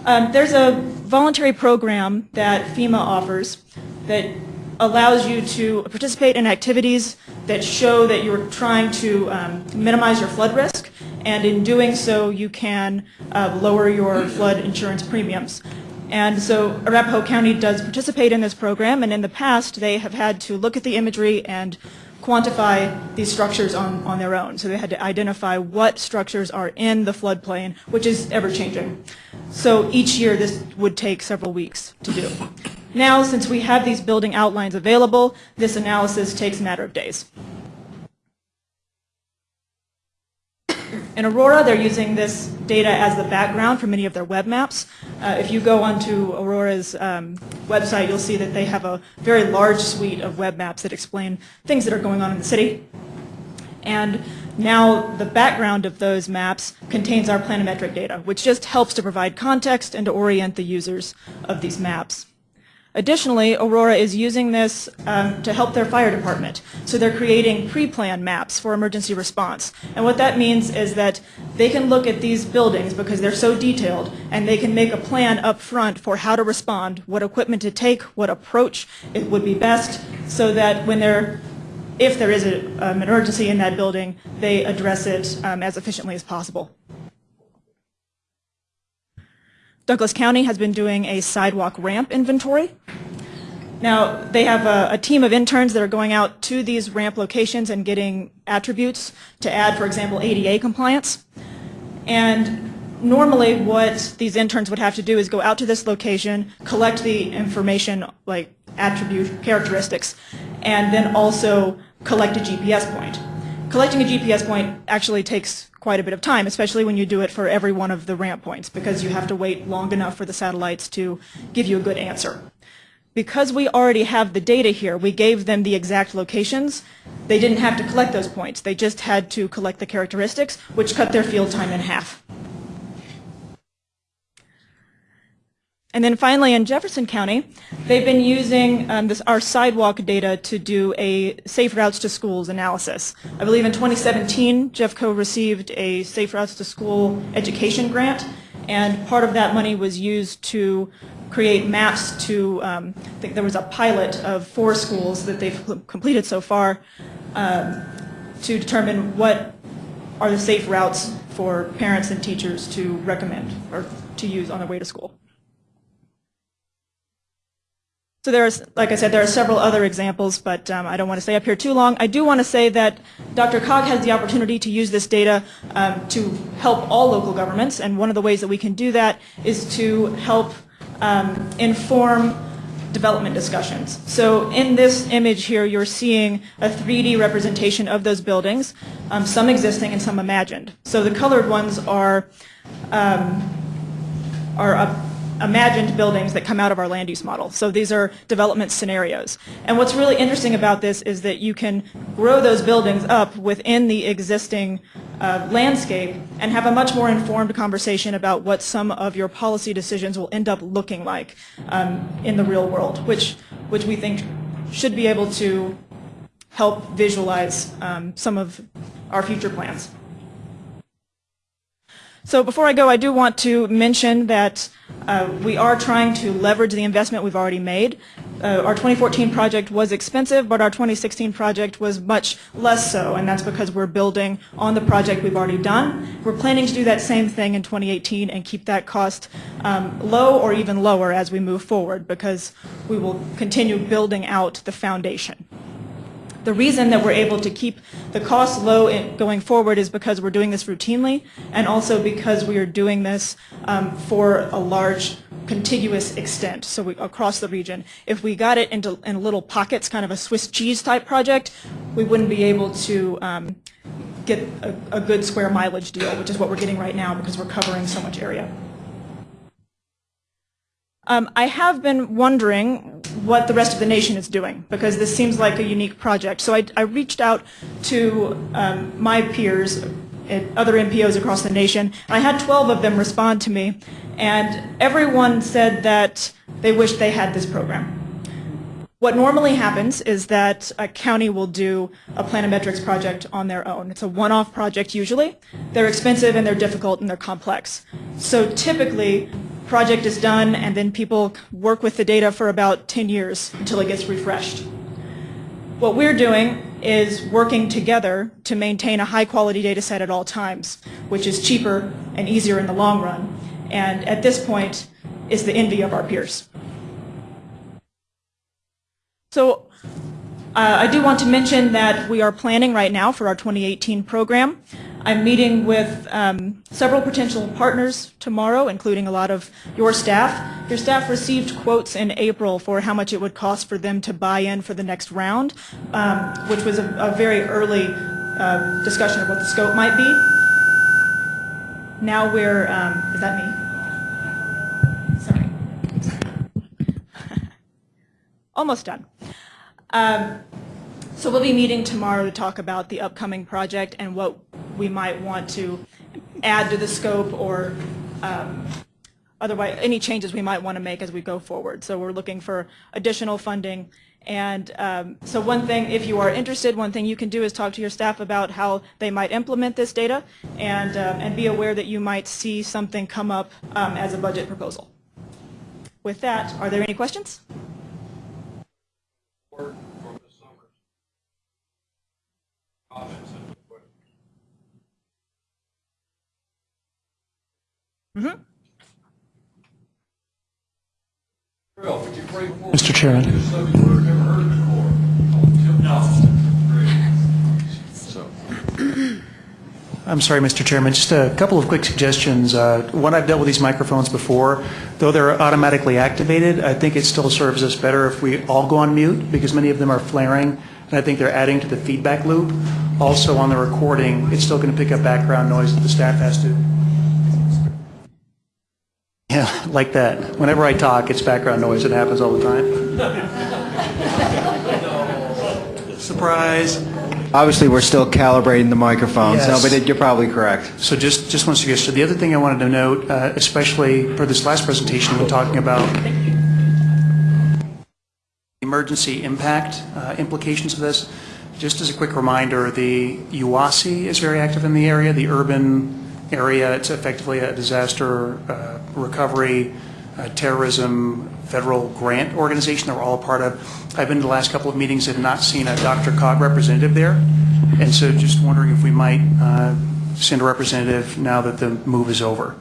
Um, there's a voluntary program that FEMA offers that allows you to participate in activities that show that you're trying to um, minimize your flood risk, and in doing so, you can uh, lower your flood insurance premiums. And so Arapahoe County does participate in this program, and in the past, they have had to look at the imagery and quantify these structures on, on their own. So they had to identify what structures are in the floodplain, which is ever-changing. So each year, this would take several weeks to do. Now, since we have these building outlines available, this analysis takes a matter of days. In Aurora, they're using this data as the background for many of their web maps. Uh, if you go onto Aurora's um, website, you'll see that they have a very large suite of web maps that explain things that are going on in the city. And now the background of those maps contains our planimetric data, which just helps to provide context and to orient the users of these maps. Additionally, Aurora is using this um, to help their fire department. So they're creating pre-plan maps for emergency response. And what that means is that they can look at these buildings because they're so detailed and they can make a plan up front for how to respond, what equipment to take, what approach it would be best so that when they're if there is a, um, an emergency in that building, they address it um, as efficiently as possible. Douglas County has been doing a sidewalk ramp inventory. Now, they have a, a, team of interns that are going out to these ramp locations and getting attributes to add, for example, ADA compliance. And normally what these interns would have to do is go out to this location, collect the information like attribute characteristics, and then also collect a GPS point. Collecting a GPS point actually takes quite a bit of time, especially when you do it for every one of the ramp points, because you have to wait long enough for the satellites to give you a good answer. Because we already have the data here, we gave them the exact locations. They didn't have to collect those points. They just had to collect the characteristics, which cut their field time in half. And then finally in Jefferson County, they've been using um, this, our sidewalk data to do a safe routes to schools analysis. I believe in 2017, Jeffco received a safe routes to school education grant, and part of that money was used to create maps to, um, I think there was a pilot of four schools that they've completed so far um, to determine what are the safe routes for parents and teachers to recommend or to use on their way to school. So there's, like I said, there are several other examples, but um, I don't want to stay up here too long. I do want to say that DRCOG has the opportunity to use this data um, to help all local governments, and one of the ways that we can do that is to help um, inform development discussions. So in this image here, you're seeing a 3D representation of those buildings, um, some existing and some imagined. So the colored ones are, um, are a imagined buildings that come out of our land use model. So these are development scenarios. And what's really interesting about this is that you can grow those buildings up within the existing uh, landscape and have a much more informed conversation about what some of your policy decisions will end up looking like um, in the real world, which, which we think should be able to help visualize um, some of our future plans. So before I go, I do want to mention that uh, we are trying to leverage the investment we've already made. Uh, our 2014 project was expensive, but our 2016 project was much less so, and that's because we're building on the project we've already done. We're planning to do that same thing in 2018 and keep that cost um, low or even lower as we move forward because we will continue building out the foundation. The reason that we're able to keep the costs low in, going forward is because we're doing this routinely and also because we are doing this um, for a large contiguous extent, so we, across the region. If we got it into in little pockets, kind of a Swiss cheese type project, we wouldn't be able to um, get a, a good square mileage deal, which is what we're getting right now because we're covering so much area. Um, I have been wondering what the rest of the nation is doing because this seems like a unique project. So I, I reached out to um, my peers at other MPOs across the nation. I had 12 of them respond to me, and everyone said that they wished they had this program. What normally happens is that a county will do a planimetrics project on their own. It's a one-off project usually. They're expensive and they're difficult and they're complex. So typically project is done and then people work with the data for about 10 years until it gets refreshed. What we're doing is working together to maintain a high quality data set at all times, which is cheaper and easier in the long run, and at this point is the envy of our peers. So uh, I do want to mention that we are planning right now for our 2018 program. I'm meeting with um, several potential partners tomorrow, including a lot of your staff. Your staff received quotes in April for how much it would cost for them to buy in for the next round, um, which was a, a very early uh, discussion of what the scope might be. now we're, um, is that me? Sorry. Almost done. So we'll be meeting tomorrow to talk about the upcoming project and what we might want to add to the scope or um, otherwise, any changes we might want to make as we go forward. So we're looking for additional funding. And um, so one thing, if you are interested, one thing you can do is talk to your staff about how they might implement this data and, uh, and be aware that you might see something come up um, as a budget proposal. With that, are there any questions? Mhm. Mr. Chairman. I'm sorry, Mr. Chairman, just a couple of quick suggestions. Uh, One, I've dealt with these microphones before. Though they're automatically activated, I think it still serves us better if we all go on mute, because many of them are flaring, and I think they're adding to the feedback loop. Also, on the recording, it's still going to pick up background noise that the staff has to. Yeah, like that. Whenever I talk, it's background noise. It happens all the time. Surprise. Obviously, we're still calibrating the microphones, no, Yes. but it- you're probably correct. So just, just one suggestion. The other thing I wanted to note, uh, especially for this last presentation, when talking about emergency impact uh, implications of this, just as a quick reminder, the UASI is very active in the area, the urban area. It's effectively a disaster uh, recovery, uh, terrorism, federal grant organization that we're all a part of. I've been to the last couple of meetings and not seen a DRCOG representative there. And so just wondering if we might uh, send a representative now that the move is over,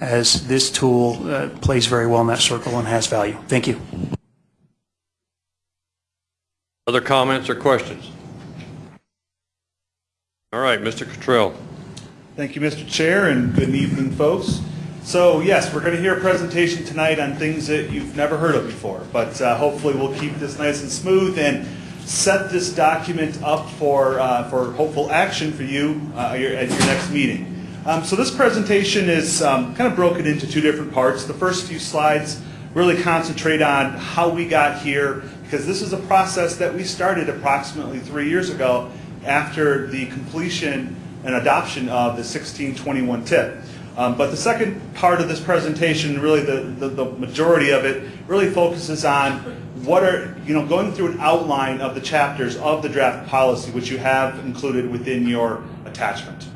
as this tool uh, plays very well in that circle and has value. Thank you. Other comments or questions? All right, Mr. Cottrell. Thank you, Mr. Chair, and good evening, folks. So yes, we're going to hear a presentation tonight on things that you've never heard of before, but uh, hopefully we'll keep this nice and smooth and set this document up for, uh, for hopeful action for you uh, your- at your next meeting. Um, So this presentation is um, kind of broken into two different parts. The first few slides really concentrate on how we got here, because this is a process that we started approximately three years ago after the completion and adoption of the 1621 TIP. Um, But the second part of this presentation, really the, the, the majority of it, really focuses on what are, you know, going through an outline of the chapters of the draft policy, which you have included within your attachment.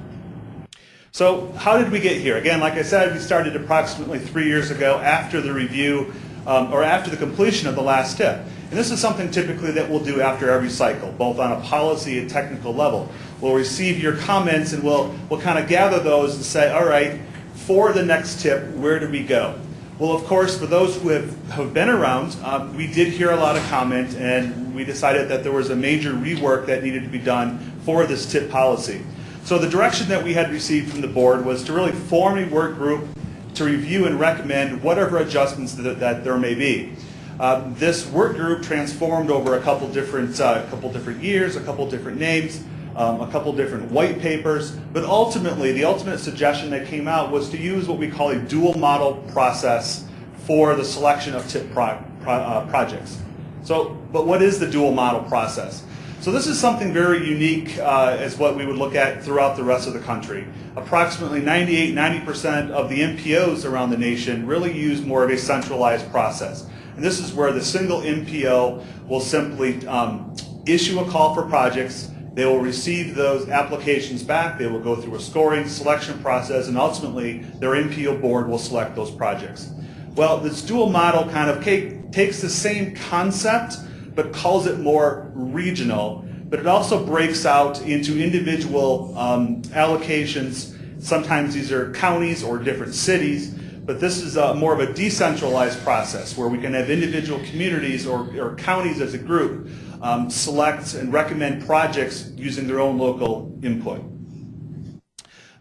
So how did we get here? Again, like I said, we started approximately three years ago after the review um, or after the completion of the last TIP. And this is something typically that we'll do after every cycle, both on a policy and technical level. We'll receive your comments and we'll, we'll kind of gather those and say, all right, for the next TIP, where do we go? Well, of course, for those who have, have been around, um, we did hear a lot of comment and we decided that there was a major rework that needed to be done for this TIP policy. So the direction that we had received from the board was to really form a work group to review and recommend whatever adjustments that, that there may be. Uh, this work group transformed over a couple different, uh, couple different years, a couple different names, um, a couple different white papers, but ultimately, the ultimate suggestion that came out was to use what we call a dual model process for the selection of TIP pro, pro, uh, projects. So, but what is the dual model process? So this is something very unique uh, as what we would look at throughout the rest of the country. Approximately 98, 90% of the MPOs around the nation really use more of a centralized process. And this is where the single MPO will simply um, issue a call for projects, they will receive those applications back, they will go through a scoring selection process, and ultimately their MPO board will select those projects. Well, this dual model kind of takes the same concept, but calls it more regional, but it also breaks out into individual um, allocations. Sometimes these are counties or different cities, but this is uh, more of a decentralized process where we can have individual communities or, or counties as a group um, select and recommend projects using their own local input.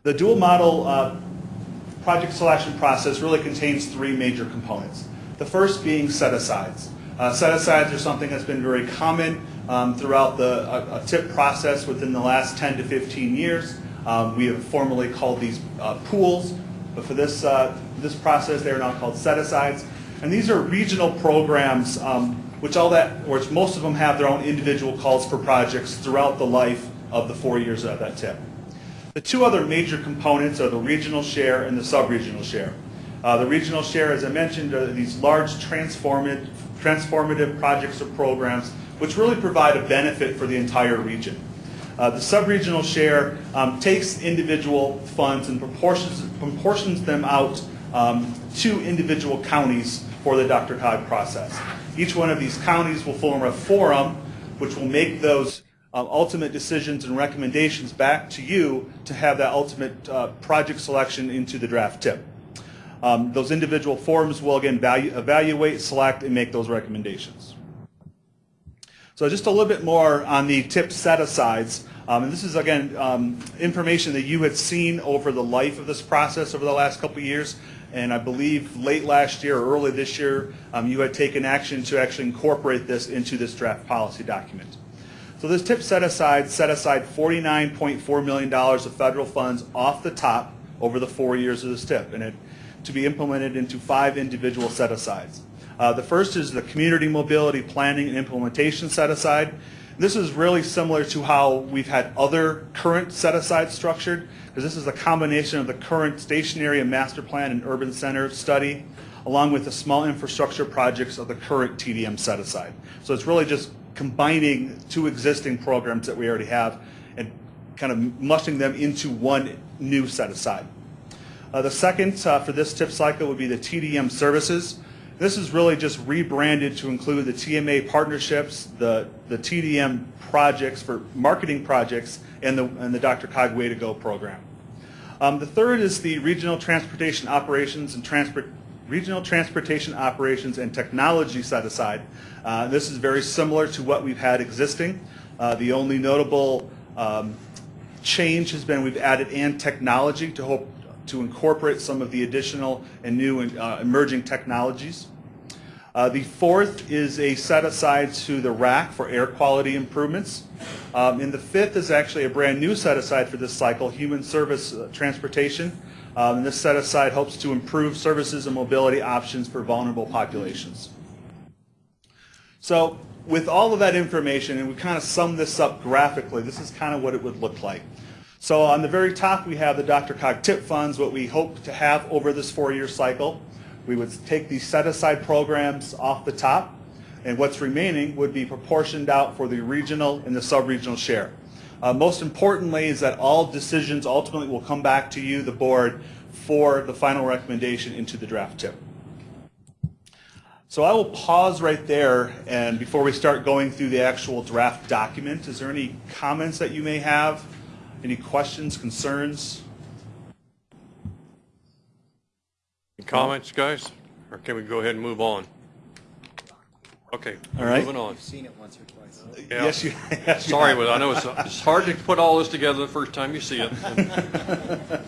The dual model uh, project selection process really contains three major components. The first being set-asides. Uh, set-asides are something that's been very common um, throughout the a, a TIP process within the last 10 to 15 years. Um, We have formally called these uh, pools, but for this, uh, this process, they are now called set-asides. And these are regional programs, um, which all that, which most of them have their own individual calls for projects throughout the life of the four years of that TIP. The two other major components are the regional share and the sub-regional share. Uh, The regional share, as I mentioned, are these large transformative, transformative projects or programs which really provide a benefit for the entire region. Uh, The sub-regional share um, takes individual funds and proportions, proportions them out um, to individual counties for the DRCOG process. Each one of these counties will form a forum which will make those uh, ultimate decisions and recommendations back to you to have that ultimate uh, project selection into the draft TIP. Um, Those individual forums will again value- evaluate, select, and make those recommendations. So just a little bit more on the TIP set-asides. Um, And this is, again, um, information that you had seen over the life of this process over the last couple years. And I believe late last year or early this year, um, you had taken action to actually incorporate this into this draft policy document. So this TIP set-aside set aside $49.4 million of federal funds off the top over the four years of this TIP, and it to be implemented into five individual set-asides. Uh, The first is the Community Mobility Planning and Implementation Set-Aside. This is really similar to how we've had other current set-asides structured, because this is a combination of the current station area and master plan and urban center study, along with the small infrastructure projects of the current TDM set-aside. So it's really just combining two existing programs that we already have and kind of mushing them into one new set-aside. Uh, The second uh, for this TIP cycle would be the TDM services. This is really just rebranded to include the TMA partnerships, the, the TDM projects for marketing projects, and the, and the DRCOG Way to Go program. Um, The third is the Regional Transportation Operations and Transport, Regional Transportation Operations and Technology set-aside. Uh, This is very similar to what we've had existing. Uh, The only notable um, change has been we've added and technology to hope to incorporate some of the additional and new uh, emerging technologies. Uh, The fourth is a set-aside to the RAQC for air quality improvements. Um, And the fifth is actually a brand-new set-aside for this cycle, Human Service uh, Transportation. Um, And this set-aside hopes to improve services and mobility options for vulnerable populations. So with all of that information, and we kind of sum this up graphically, this is kind of what it would look like. So on the very top, we have the Dr. Cog TIP funds, what we hope to have over this four-year cycle. We would take these set-aside programs off the top, and what's remaining would be proportioned out for the regional and the sub-regional share. Uh, most importantly is that all decisions ultimately will come back to you, the board, for the final recommendation into the draft TIP. So I will pause right there, and before we start going through the actual draft document, is there any comments that you may have? Any questions, concerns? Comments, guys? Or can we go ahead and move on? Okay, All right. moving on. I've seen it once or twice. Yeah. Yes, you, yes, you Sorry, have. but I know it's, it's hard to put all this together the first time you see it.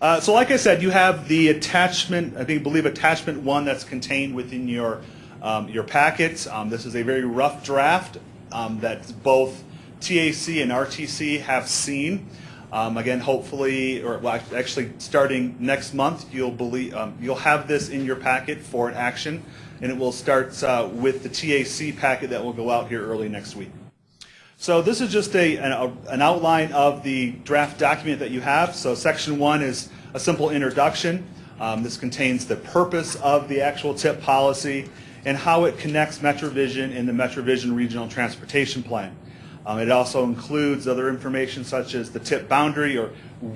Uh, So like I said, you have the attachment, I think, believe attachment one that's contained within your, um, your packet. Um, This is a very rough draft um, that both TAC and RTC have seen. Um, Again, hopefully, or well, actually, starting next month, you'll believe, um, you'll have this in your packet for an action, and it will start uh, with the TAC packet that will go out here early next week. So this is just a, an, an outline of the draft document that you have. So section one is a simple introduction. Um, this contains the purpose of the actual TIP policy and how it connects MetroVision and the MetroVision Regional Transportation Plan. Um, it also includes other information such as the TIP boundary or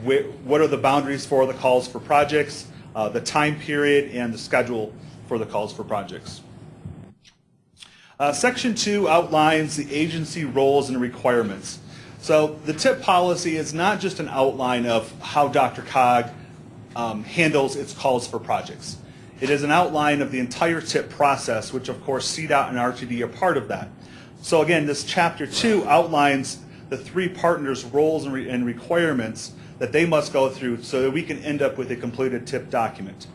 wh- what are the boundaries for the calls for projects, uh, the time period, and the schedule for the calls for projects. Uh, Section 2 outlines the agency roles and requirements. So the TIP policy is not just an outline of how DRCOG um, handles its calls for projects. It is an outline of the entire TIP process, which of course CDOT and RTD are part of that. So again, this Chapter 2 outlines the three partners' roles and re- and requirements that they must go through so that we can end up with a completed TIP document.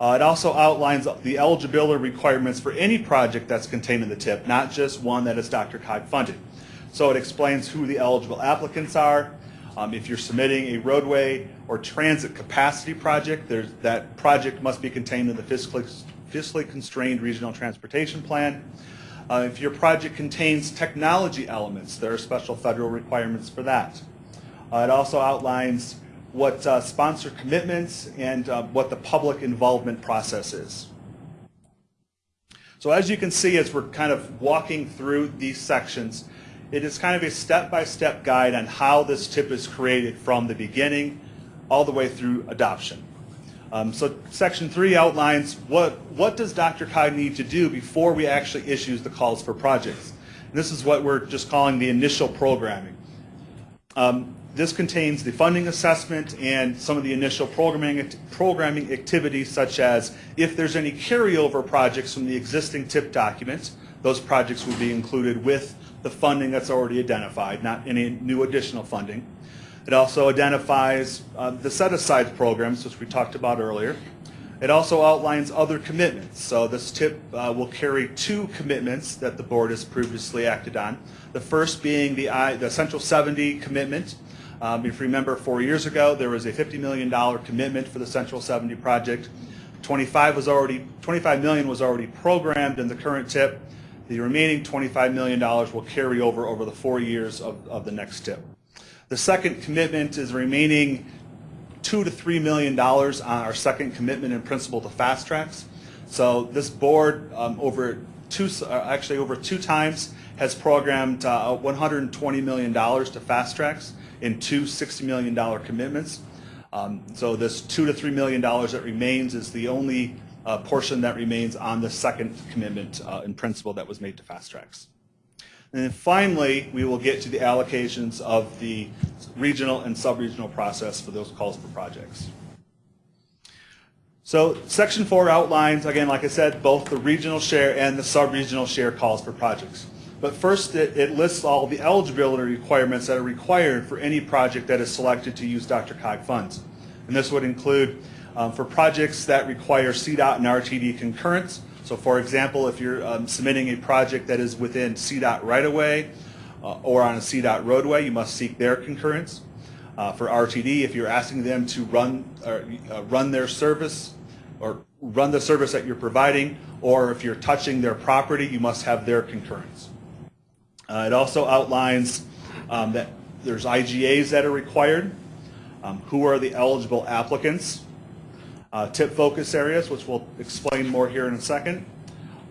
Uh, It also outlines the eligibility requirements for any project that's contained in the TIP, not just one that is DRCOG funded. So it explains who the eligible applicants are, Um, If you're submitting a roadway or transit capacity project, that project must be contained in the fiscally fiscally constrained regional transportation plan. Uh, If your project contains technology elements, there are special federal requirements for that. Uh, It also outlines what uh, sponsor commitments and uh, what the public involvement process is. So as you can see, as we're kind of walking through these sections, it is kind of a step-by-step guide on how this TIP is created from the beginning all the way through adoption. Um, so section three outlines what, what does DRCOG need to do before we actually issues the calls for projects. And this is what we're just calling the initial programming. Um, this contains the funding assessment and some of the initial programming, programming activities such as if there's any carryover projects from the existing TIP document, those projects will be included with the funding that's already identified, not any new additional funding. It also identifies uh, the set-aside programs, which we talked about earlier. It also outlines other commitments. So this tip uh, will carry two commitments that the board has previously acted on. The first being the, I, the Central 70 commitment. Um, if you remember, four years ago, there was a $50 million commitment for the Central 70 project. 25 was already 25 million was already programmed in the current tip. The remaining $25 million will carry over over the four years of, of the next tip. The second commitment is remaining two to three million dollars on our second commitment in principle to FasTracks. So this board um, over two, uh, actually over two times has programmed uh, 120 million dollars to FasTracks in two 60 million dollar commitments. Um, so this two to three million dollars that remains is the only uh, portion that remains on the second commitment uh, in principle that was made to FasTracks. And then finally, we will get to the allocations of the regional and sub-regional process for those calls for projects. So section four outlines, again, like I said, both the regional share and the sub-regional share calls for projects. But first, it, it lists all the eligibility requirements that are required for any project that is selected to use DRCOG funds. And this would include um, for projects that require CDOT and RTD concurrence. So for example, if you're um, submitting a project that is within CDOT right-of-way uh, or on a CDOT roadway, you must seek their concurrence. Uh, for RTD, if you're asking them to run, uh, run their service or run the service that you're providing, or if you're touching their property, you must have their concurrence. Uh, it also outlines um, that there's IGAs that are required, um, who are the eligible applicants, uh, tip focus areas, which we'll explain more here in a second.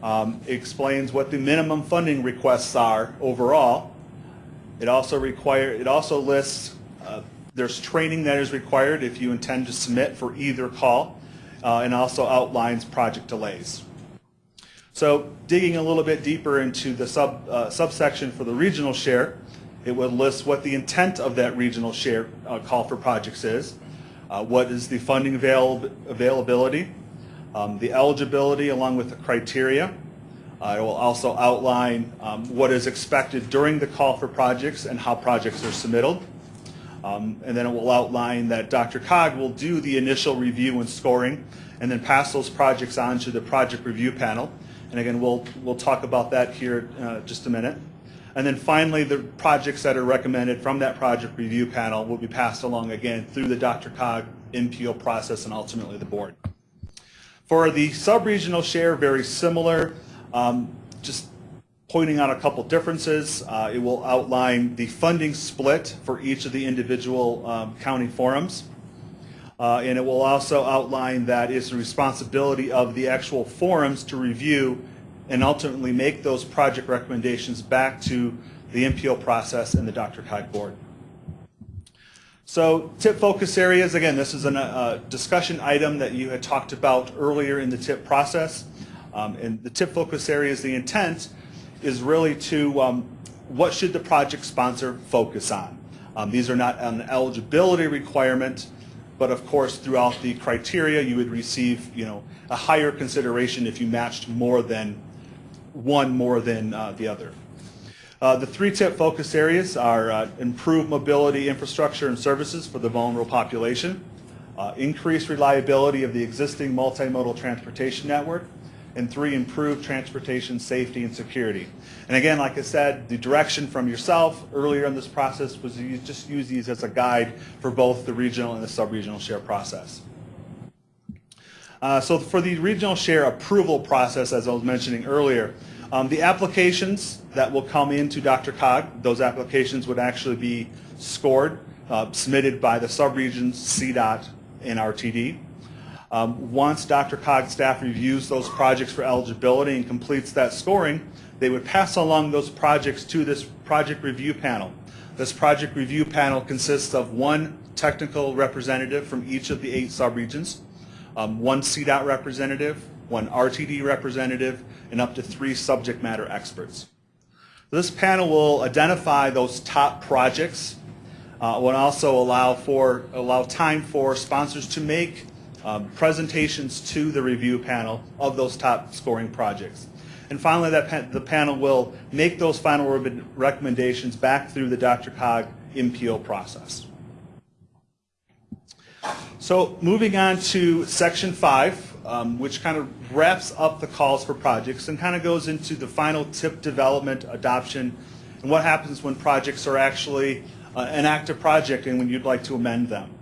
Um, explains what the minimum funding requests are overall. It also require, it also lists uh, there's training that is required if you intend to submit for either call, uh, and also outlines project delays. So digging a little bit deeper into the sub, uh, subsection for the regional share, it would list what the intent of that regional share uh, call for projects is, uh, what is the funding avail availability, um, the eligibility along with the criteria. Uh, it will also outline um, what is expected during the call for projects and how projects are submitted. Um, and then it will outline that DRCOG will do the initial review and scoring and then pass those projects on to the project review panel. And again, we'll, we'll talk about that here uh, just a minute. And then finally, the projects that are recommended from that project review panel will be passed along again through the DRCOG MPO process and ultimately the board. For the sub-regional share, very similar, um, just pointing out a couple differences. Uh, it will outline the funding split for each of the individual um, county forums. Uh, and it will also outline that it's the responsibility of the actual forums to review and ultimately make those project recommendations back to the MPO process and the DRCOG board. So tip focus areas, again, this is a uh, discussion item that you had talked about earlier in the tip process. Um, and the tip focus areas, the intent is really to um, what should the project sponsor focus on. Um, these are not an eligibility requirement, but of course throughout the criteria you would receive you know, a higher consideration if you matched more than one more than uh, the other. Uh, the three tip focus areas are uh, improve mobility infrastructure and services for the vulnerable population, uh, increase reliability of the existing multimodal transportation network, and three, improve transportation safety and security. And again, like I said, the direction from yourself earlier in this process was to just use these as a guide for both the regional and the sub-regional share process. Uh, So for the regional share approval process, as I was mentioning earlier, um, the applications that will come into DRCOG, those applications would actually be scored, uh, submitted by the subregions, CDOT, and RTD. Um, Once DRCOG's staff reviews those projects for eligibility and completes that scoring, they would pass along those projects to this project review panel. This project review panel consists of one technical representative from each of the eight subregions, um, one CDOT representative, one RTD representative, and up to three subject matter experts. This panel will identify those top projects, uh, will also allow for, allow time for sponsors to make um, presentations to the review panel of those top scoring projects. And finally, that pa- the panel will make those final re- recommendations back through the DRCOG MPO process. So moving on to section five, um, which kind of wraps up the calls for projects and kind of goes into the final tip development adoption and what happens when projects are actually uh, an active project and when you'd like to amend them.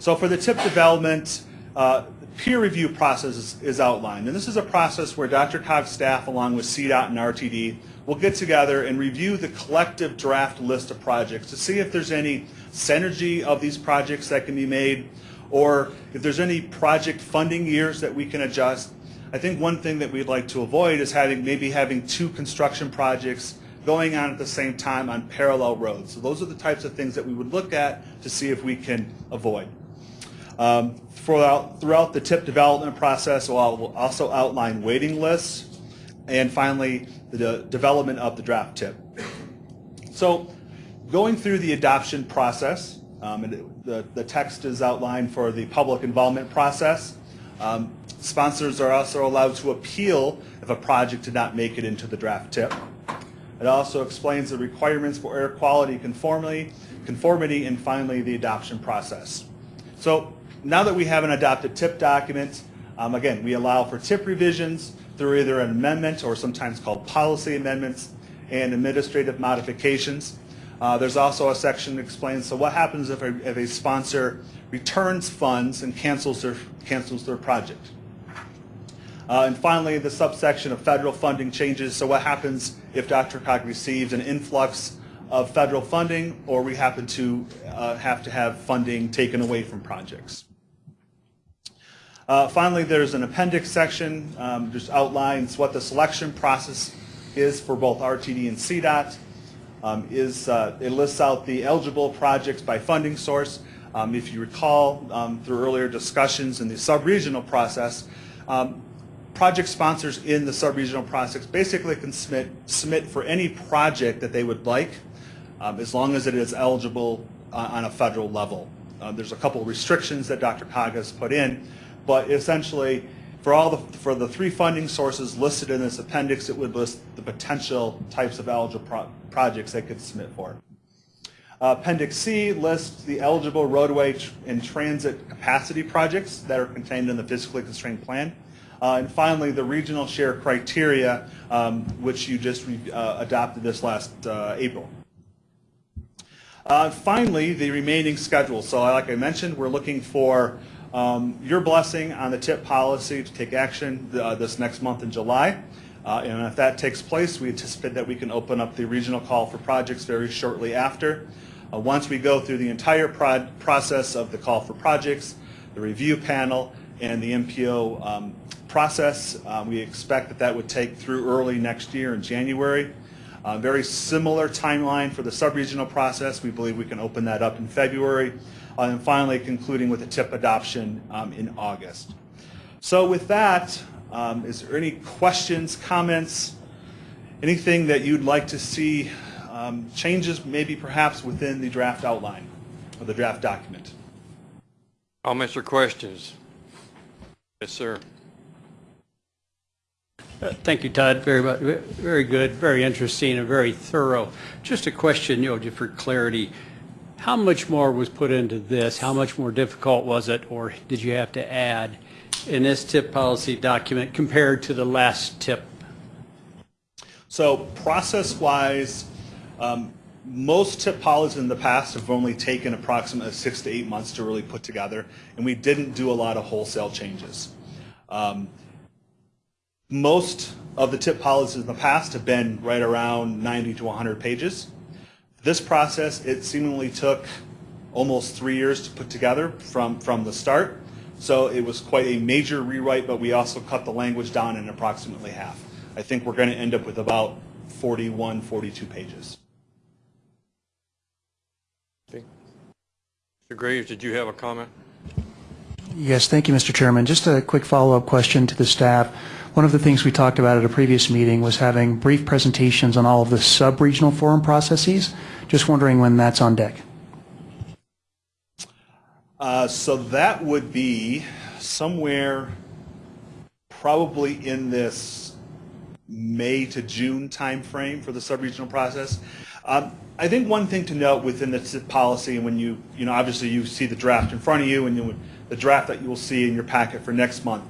So for the tip development, uh, peer review process is, is outlined. And this is a process where DRCOG's staff, along with CDOT and RTD, will get together and review the collective draft list of projects to see if there's any synergy of these projects that can be made or if there's any project funding years that we can adjust. I think one thing that we'd like to avoid is having maybe having two construction projects going on at the same time on parallel roads. So those are the types of things that we would look at to see if we can avoid. Um, throughout, throughout the tip development process, we'll also outline waiting lists, and finally, the de- development of the draft tip. So, going through the adoption process, um, and the, the text is outlined for the public involvement process. Um, sponsors are also allowed to appeal if a project did not make it into the draft tip. It also explains the requirements for air quality conformity, conformity, and finally, the adoption process. So now that we have an adopted tip document, um, again, we allow for tip revisions through either an amendment or sometimes called policy amendments and administrative modifications. Uh, there's also a section that explains, so what happens if a, if a sponsor returns funds and cancels their, cancels their project? Uh, and finally, the subsection of federal funding changes. So what happens if DRCOG receives an influx of federal funding or we happen to uh, have to have funding taken away from projects? Uh, finally, there's an appendix section, um, outlines what the selection process is for both RTD and CDOT. Um, is uh, it lists out the eligible projects by funding source. Um, if you recall um, through earlier discussions in the sub-regional process, um, project sponsors in the sub-regional process basically can submit, submit for any project that they would like, um, as long as it is eligible uh, on a federal level. Uh, there's a couple of restrictions that DRCOG has put in, but essentially, for all the, for the three funding sources listed in this appendix, it would list the potential types of eligible pro- projects they could submit for. Uh, Appendix C lists the eligible roadway tr- and transit capacity projects that are contained in the fiscally constrained plan. Uh, And finally, the regional share criteria, um, which you just uh, adopted this last uh, April. Uh, Finally, the remaining schedule. So like I mentioned, we're looking for um, your blessing on the TIP policy to take action uh, this next month in July. Uh, And if that takes place, we anticipate that we can open up the regional call for projects very shortly after. Uh, Once we go through the entire process of the call for projects, the review panel, and the MPO um, process, uh, we expect that that would take through early next year in January. Uh, Very similar timeline for the sub-regional process. We believe we can open that up in February. Uh, And finally, concluding with the TIP adoption um, in August. So with that, um, is there any questions, comments, anything that you'd like to see um, changes maybe perhaps within the draft outline or the draft document? Comments or questions? Yes, sir. Uh, Thank you, Todd. Very, mu- very good, very interesting, and very thorough. Just a question, you know, just for clarity. How much more was put into this? How much more difficult was it, or did you have to add? in this tip policy document compared to the last tip? So process-wise, um, most tip policies in the past have only taken approximately six to eight months to really put together, and we didn't do a lot of wholesale changes. Um, Most of the tip policies in the past have been right around 90 to 100 pages. This process, it seemingly took almost three years to put together from, from the start. So it was quite a major rewrite, but we also cut the language down in approximately half. I think we're going to end up with about 41, 42 pages. Mr. Graves, did you have a comment? Yes, thank you, Mr. Chairman. Just a quick follow-up question to the staff. One of the things we talked about at a previous meeting was having brief presentations on all of the sub-regional forum processes. Just wondering when that's on deck. Uh, So that would be somewhere probably in this May to June timeframe for the sub-regional process. Um, I think one thing to note within the policy, and when you, you know, obviously you see the draft in front of you, and you, the draft that you will see in your packet for next month,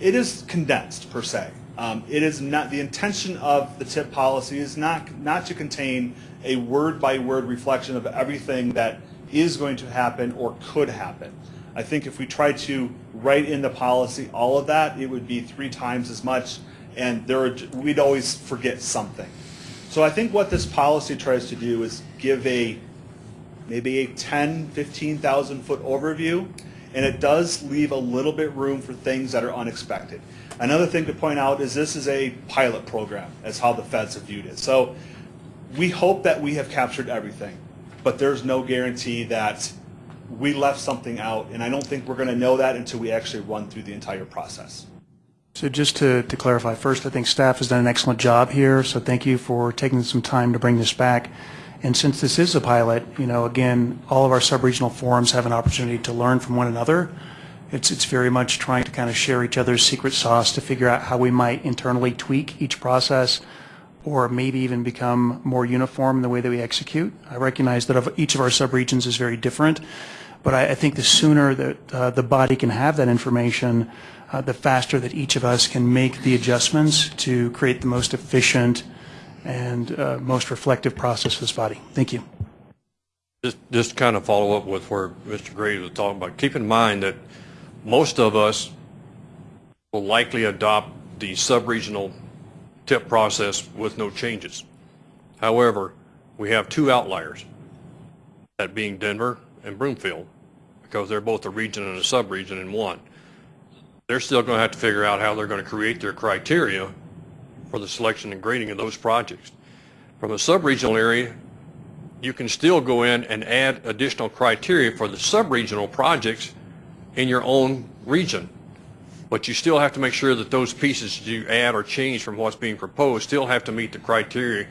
it is condensed per se. Um, It is not, the intention of the TIP policy is not, not to contain a word-by-word reflection of everything that is going to happen or could happen. I think if we try to write in the policy all of that, it would be three times as much, and there, are- we'd always forget something. So I think what this policy tries to do is give a, maybe a 10, 15,000 foot overview, and it does leave a little bit room for things that are unexpected. Another thing to point out is this is a pilot program, as how the feds have viewed it. So we hope that we have captured everything, but there's no guarantee that we left something out, and I don't think we're going to know that until we actually run through the entire process. So just to, to clarify, first, I think staff has done an excellent job here, so thank you for taking some time to bring this back. And since this is a pilot, you know, again, all of our sub-regional forums have an opportunity to learn from one another. It's, it's very much trying to kind of share each other's secret sauce to figure out how we might internally tweak each process or maybe even become more uniform in the way that we execute. I recognize that of each of our subregions is very different, but I, I think the sooner that uh, the body can have that information, uh, the faster that each of us can make the adjustments to create the most efficient and uh, most reflective process for this body. Thank you. Just, just kind of follow up with where Mr. Graves was talking about. Keep in mind that most of us will likely adopt the sub-regional tip process with no changes. However, we have two outliers, that being Denver and Broomfield, because they're both a region and a sub-region in one. They're still going to have to figure out how they're going to create their criteria for the selection and grading of those projects. From a sub-regional area, you can still go in and add additional criteria for the sub-regional projects in your own region. But you still have to make sure that those pieces you add or change from what's being proposed still have to meet the criteria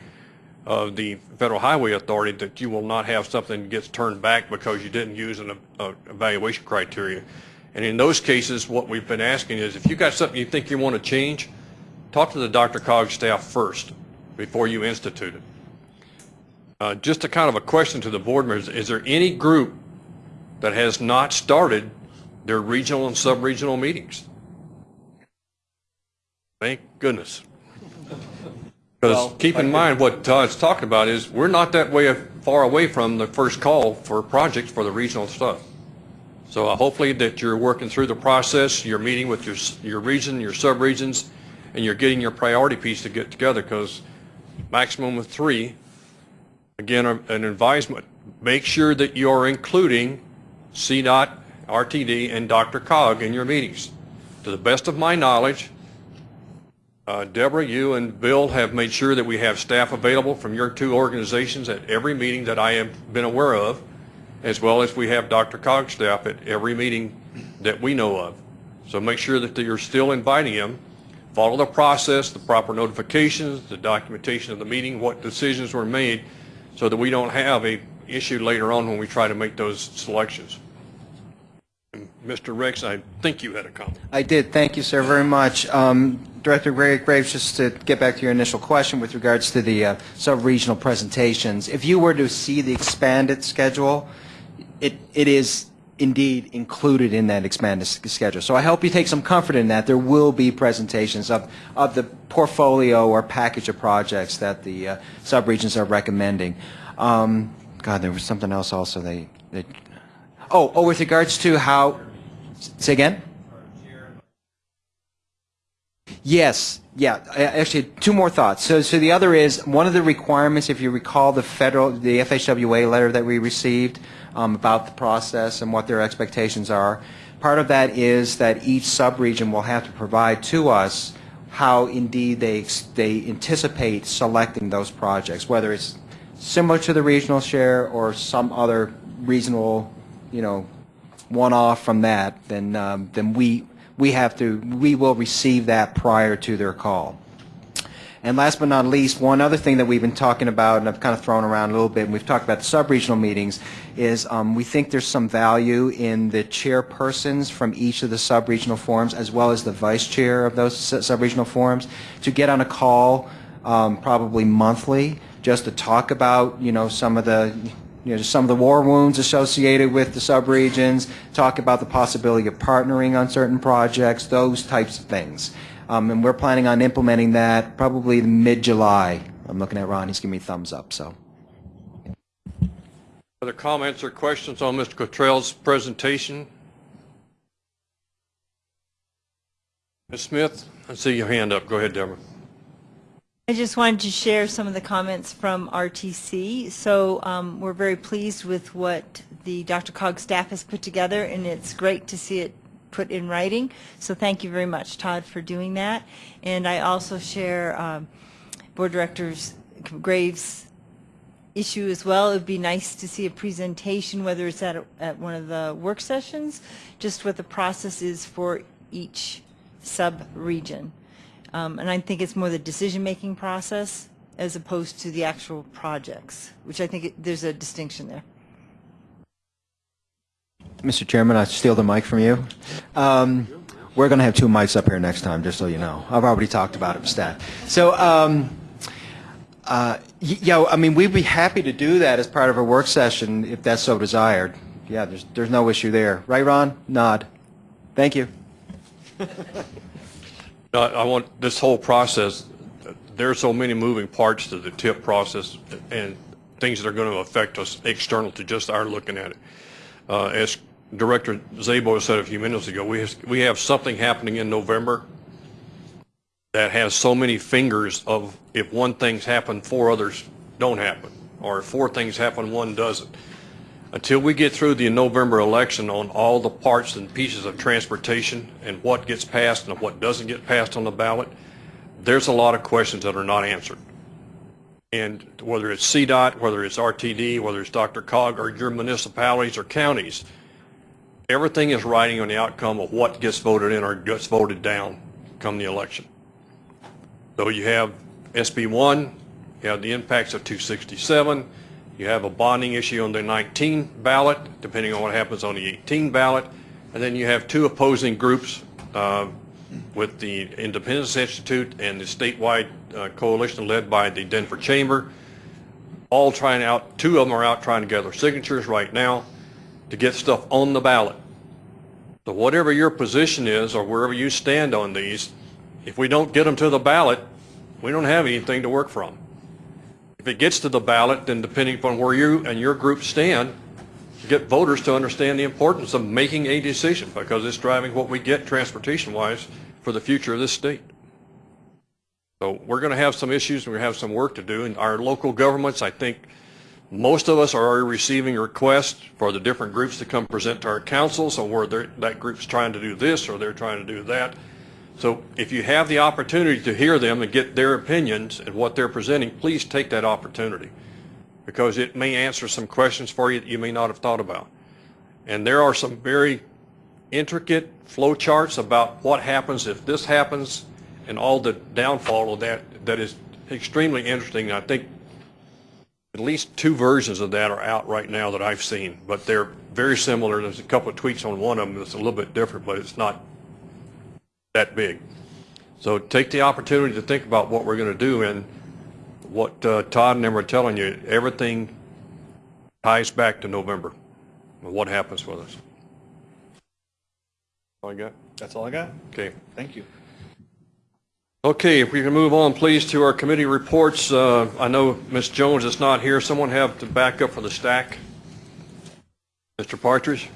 of the Federal Highway Authority that you will not have something that gets turned back because you didn't use an uh, evaluation criteria. And in those cases, what we've been asking is if you got something you think you want to change, talk to the DRCOG staff first before you institute it. Uh, Just a kind of a question to the board members, is there any group that has not started their regional and sub-regional meetings? Thank goodness. Because keep in mind, what Todd's talking about is, we're not that way far away from the first call for projects for the regional stuff. So uh, hopefully that you're working through the process, you're meeting with your, your region, your sub-regions, and you're getting your priority piece to get together, because maximum of three, again, an advisement, make sure that you're including CDOT, RTD, and DRCOG in your meetings. To the best of my knowledge, uh, Deborah, you and Bill have made sure that we have staff available from your two organizations at every meeting that I have been aware of, as well as we have DRCOG staff at every meeting that we know of. So make sure that you're still inviting them. Follow the process, the proper notifications, the documentation of the meeting, what decisions were made, so that we don't have a issue later on when we try to make those selections. And Mr. Rex, I think you had a comment. I did. Thank you, sir, very much. Um, Director Gra- Graves, just to get back to your initial question with regards to the uh, sub-regional presentations, if you were to see the expanded schedule, it, it is indeed included in that expanded schedule. So I hope you take some comfort in that. There will be presentations of, of the portfolio or package of projects that the uh, subregions are recommending. Um, God, there was something else also they, they, oh, oh, with regards to how, say again? Yes, yeah, actually, two more thoughts. So, so the other is, one of the requirements, if you recall the federal, the FHWA letter that we received um, about the process and what their expectations are, part of that is that each subregion will have to provide to us how indeed they, they anticipate selecting those projects, whether it's similar to the regional share or some other reasonable, you know, one-off from that, then, um, then we, we have to, we will receive that prior to their call. And last but not least, one other thing that we've been talking about, and I've kind of thrown around a little bit, and we've talked about the sub-regional meetings, is um, we think there's some value in the chairpersons from each of the sub-regional forums, as well as the vice chair of those su- sub-regional forums, to get on a call um, probably monthly, just to talk about, you know, some of the, you know, some of the war wounds associated with the subregions, talk about the possibility of partnering on certain projects, those types of things. Um, and we're planning on implementing that probably mid-July. I'm looking at Ron, he's giving me thumbs up, so. Other comments or questions on Mr. Cottrell's presentation? Ms. Smith, I see your hand up. Go ahead, Deborah. I just wanted to share some of the comments from RTC. So um, we're very pleased with what the DRCOG staff has put together, and it's great to see it put in writing. So thank you very much, Todd, for doing that. And I also share um, Board Directors Graves' issue as well. It would be nice to see a presentation, whether it's at, a- at one of the work sessions, just what the process is for each sub-region. Um, And I think it's more the decision-making process as opposed to the actual projects, which I think it- there's a distinction there. Mr. Chairman, I steal the mic from you. Um, We're going to have two mics up here next time, just so you know. I've already talked about it with staff. So, um, uh, yeah, I mean, we'd be happy to do that as part of a work session if that's so desired. Yeah, there's, there's no issue there. Right, Ron? Nod. Thank you. I I want this whole process, there are so many moving parts to the TIP process and things that are going to affect us external to just our looking at it. Uh, As Director Szabo said a few minutes ago, we have, we have something happening in November that has so many fingers of if one thing's happened, four others don't happen, or if four things happen, one doesn't. Until we get through the November election on all the parts and pieces of transportation and what gets passed and what doesn't get passed on the ballot, there's a lot of questions that are not answered. And whether it's CDOT, whether it's RTD, whether it's DRCOG, or your municipalities or counties, everything is riding on the outcome of what gets voted in or gets voted down come the election. So you have SB 1, you have the impacts of 267, you have a bonding issue on the 19 ballot, depending on what happens on the 18 ballot, and then you have two opposing groups uh, with the Independence Institute and the statewide uh, coalition led by the Denver Chamber, all trying out, two of them are out trying to gather signatures right now to get stuff on the ballot. So whatever your position is, or wherever you stand on these, if we don't get them to the ballot, we don't have anything to work from. If it gets to the ballot, then depending upon where you and your group stand, get voters to understand the importance of making a decision because it's driving what we get transportation-wise for the future of this state. So we're going to have some issues, and we have some work to do, and our local governments, I think, most of us are already receiving requests for the different groups to come present to our council, so where that group's trying to do this or they're trying to do that. So if you have the opportunity to hear them and get their opinions and what they're presenting, please take that opportunity because it may answer some questions for you that you may not have thought about. And there are some very intricate flow charts about what happens if this happens and all the downfall of that that is extremely interesting. I think at least two versions of that are out right now that I've seen, but they're very similar. There's a couple of tweaks on one of them that's a little bit different, but it's not that big. So take the opportunity to think about what we're going to do and what uh, Todd and them are telling you, everything ties back to November, and what happens with us. All you got? That's all I got. Okay. Thank you. Okay, if we can move on, please, to our committee reports. Uh, I know Ms. Jones is not here. Someone have to back up for the STAC. Mr. Partridge?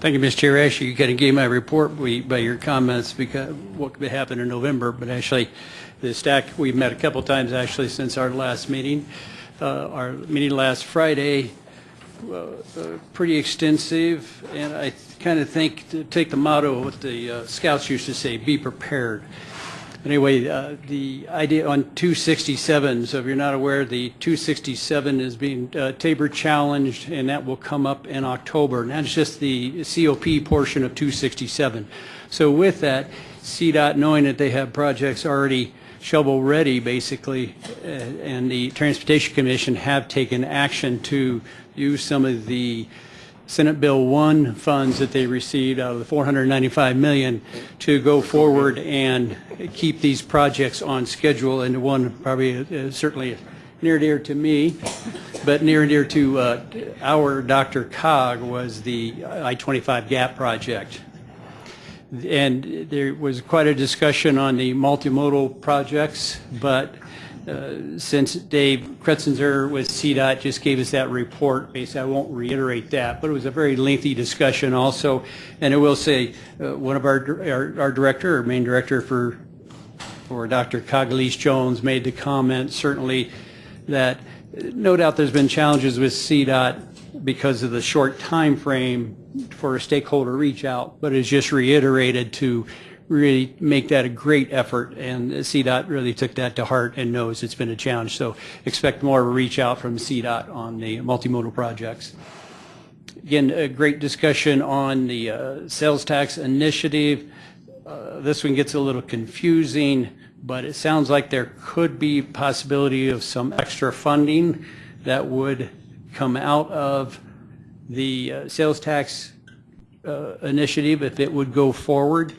Thank you, Mr. Chair. Actually, you kind of gave my report by your comments because what could happen in November, but actually, the STAC, we've met a couple times actually since our last meeting. Uh, Our meeting last Friday, uh, uh, pretty extensive, and I kind of think, to take the motto of what the uh, scouts used to say, be prepared. Anyway, uh, the idea on 267, so if you're not aware, the 267 is being uh, TABOR challenged, and that will come up in October. And that's just the COP portion of 267. So with that, CDOT, knowing that they have projects already shovel-ready, basically, uh, and the Transportation Commission have taken action to use some of the Senate Bill 1 funds that they received out of the 495 million to go forward and keep these projects on schedule, and one probably uh, certainly near and dear to me, but near and dear to uh, our DRCOG was the I-25 GAP project. And there was quite a discussion on the multimodal projects, but uh, since Dave Krutsinger with CDOT just gave us that report, basically I won't reiterate that, but it was a very lengthy discussion also. And I will say, uh, one of our, our our director, our main director for, for DRCOG Elise Jones made the comment certainly that uh, no doubt there's been challenges with CDOT because of the short time frame for a stakeholder reach out, but it's just reiterated to really make that a great effort, and CDOT really took that to heart and knows it's been a challenge. So expect more of a reach out from CDOT on the multimodal projects. Again, a great discussion on the uh, sales tax initiative. Uh, This one gets a little confusing, but it sounds like there could be possibility of some extra funding that would come out of the uh, sales tax uh, initiative if it would go forward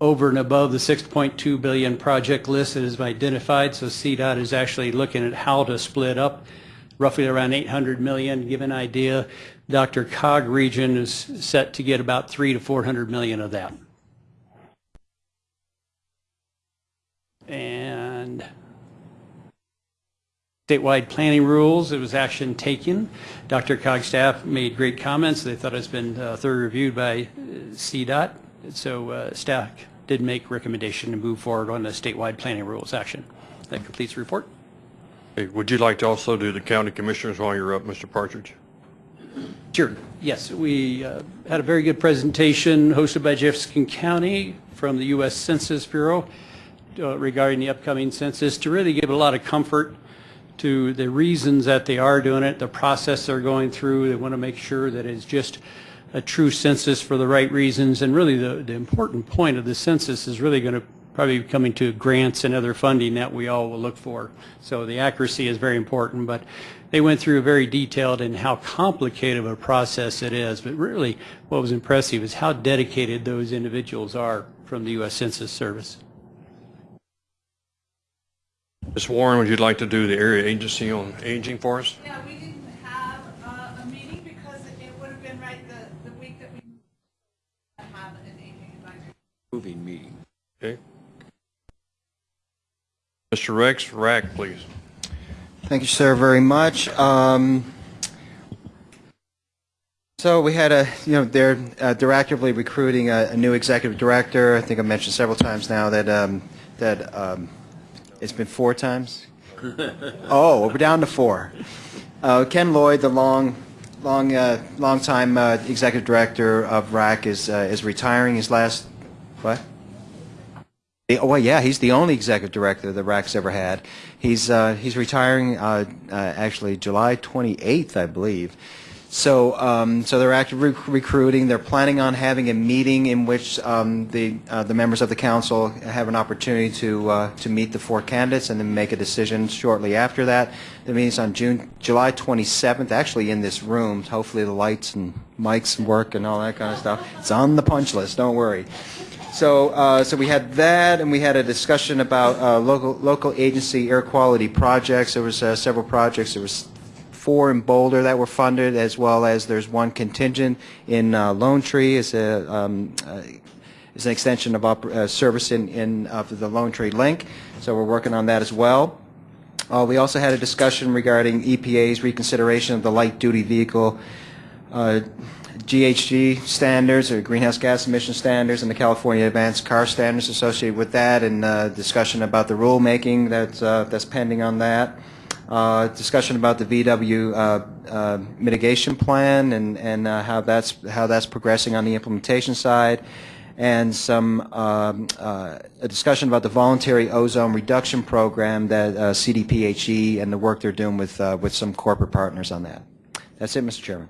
over and above the 6.2 billion project list that is identified. So CDOT is actually looking at how to split up roughly around 800 million, give an idea. DRCOG region is set to get about 3 to 400 million of that. And statewide planning rules, it was action taken. DRCOG staff made great comments. They thought it's been uh, thoroughly reviewed by uh, CDOT. So uh, staff did make recommendation to move forward on the statewide planning rules action. That completes the report. Hey, Would you like to also do the county commissioners while you're up, Mr. Partridge? Sure. Yes, we uh, had a very good presentation hosted by Jefferson County from the U.S. Census Bureau uh, regarding the upcoming census to really give a lot of comfort to the reasons that they are doing it, the process they're going through. They want to make sure that it's just a true census for the right reasons. And really, the, the important point of the census is really going to probably be coming to grants and other funding that we all will look for. So the accuracy is very important, but they went through very detailed and how complicated of a process it is. But really, what was impressive is how dedicated those individuals are from the U.S. Census Service. Ms. Warren, would you like to do the area agency on aging for us? Yeah, we didn't have uh, a meeting because it would have been right the, the week that we have an aging advisory. Moving meeting. Okay. Mr. Rex, RAQC, please. Thank you, sir, very much. Um, So we had a, you know, they're, uh, they're actively recruiting a, a new executive director. I think I mentioned several times now that, um, that, um, it's been four times? Oh, we're down to four. Uh, Ken Lloyd, the long, long, uh, long-time uh, executive director of RAQC is, uh, is retiring. His last, what? Oh, well, yeah, he's the only executive director that RAQC's ever had. He's, uh, he's retiring, uh, actually July 28th, I believe. So, um, so they're actively rec- recruiting. They're planning on having a meeting in which um, the uh, the members of the council have an opportunity to uh, to meet the four candidates and then make a decision shortly after that. The meeting's on June July 27th, actually in this room. Hopefully, the lights and mics work and all that kind of stuff. It's on the punch list. Don't worry. So, uh, so we had that, and we had a discussion about uh, local local agency air quality projects. There was uh, several projects. There was four in Boulder that were funded, as well as there's one contingent in uh, Lone Tree. It's a, um, uh, it's an extension of uh, service in, in, of the Lone Tree Link, so we're working on that as well. Uh, We also had a discussion regarding EPA's reconsideration of the light-duty vehicle uh, GHG standards, or greenhouse gas emission standards, and the California Advanced Car Standards associated with that, and uh, discussion about the rulemaking that's uh, that's pending on that. Uh, Discussion about the VW uh, uh, mitigation plan and and uh, how that's how that's progressing on the implementation side and some um, uh, a discussion about the voluntary ozone reduction program that uh, CDPHE and the work they're doing with with some corporate partners on that. That's it, Mr. Chairman.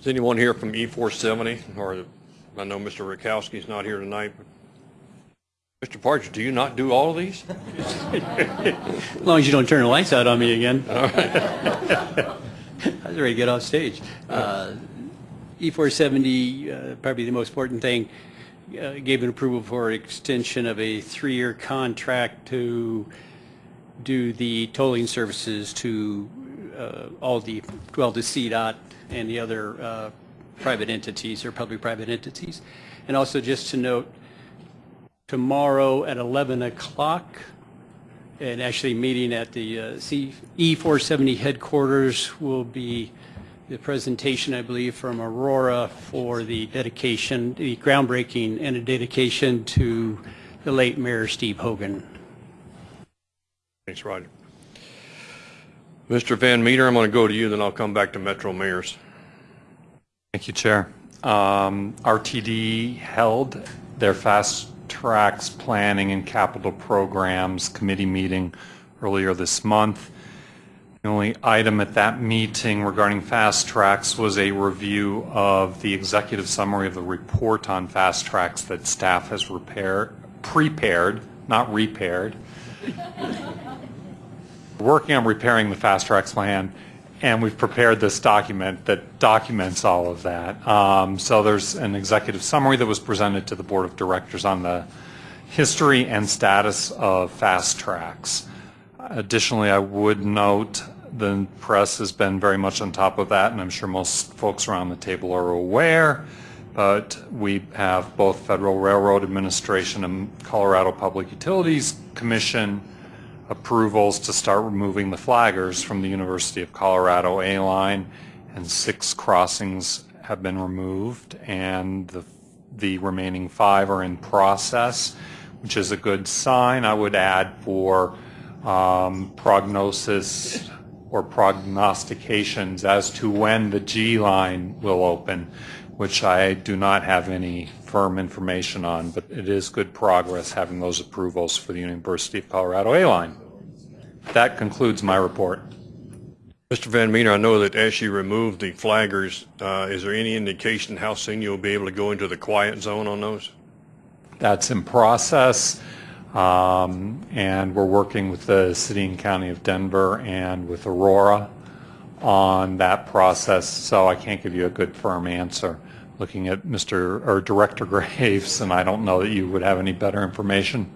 Is anyone here from E470? Or, I know Mr. Rakowski's not here tonight. Mr. Partridge, do you not do all of these? As long as you don't turn the lights out on me again. I was ready to get off stage. Uh, E470, uh, probably the most important thing, uh, gave an approval for extension of a three-year contract to do the tolling services to uh, all the, well, to CDOT and the other uh, private entities or public-private entities. And also just to note, tomorrow at 11 o'clock, and actually meeting at the uh, C- E470 headquarters will be the presentation, I believe, from Aurora for the dedication, the groundbreaking and a dedication to the late Mayor Steve Hogan. Thanks, Roger. Mr. Van Meter, I'm going to go to you, then I'll come back to Metro Mayors. Thank you, Chair. Um, RTD held their Fast Tracks Planning and Capital Programs Committee meeting earlier this month. The only item at that meeting regarding FasTracks was a review of the executive summary of the report on FasTracks that staff has repaired, prepared, not repaired. Working on repairing the FasTracks plan, and we've prepared this document that documents all of that. Um, So there's an executive summary that was presented to the Board of Directors on the history and status of FasTracks. Additionally, I would note the press has been very much on top of that, and I'm sure most folks around the table are aware, but we have both Federal Railroad Administration and Colorado Public Utilities Commission approvals to start removing the flaggers from the University of Colorado A-line, and six crossings have been removed, and the, the remaining five are in process, which is a good sign. I would add for um, prognosis or prognostications as to when the G line will open, which I do not have any firm information on, but it is good progress having those approvals for the University of Colorado A line. That concludes my report. Mr. Van Meter, I know that as you remove the flaggers, uh, is there any indication how soon you'll be able to go into the quiet zone on those? That's in process, um, and we're working with the City and County of Denver and with Aurora on that process, so I can't give you a good firm answer. Looking at Mr. or Director Graves, and I don't know that you would have any better information.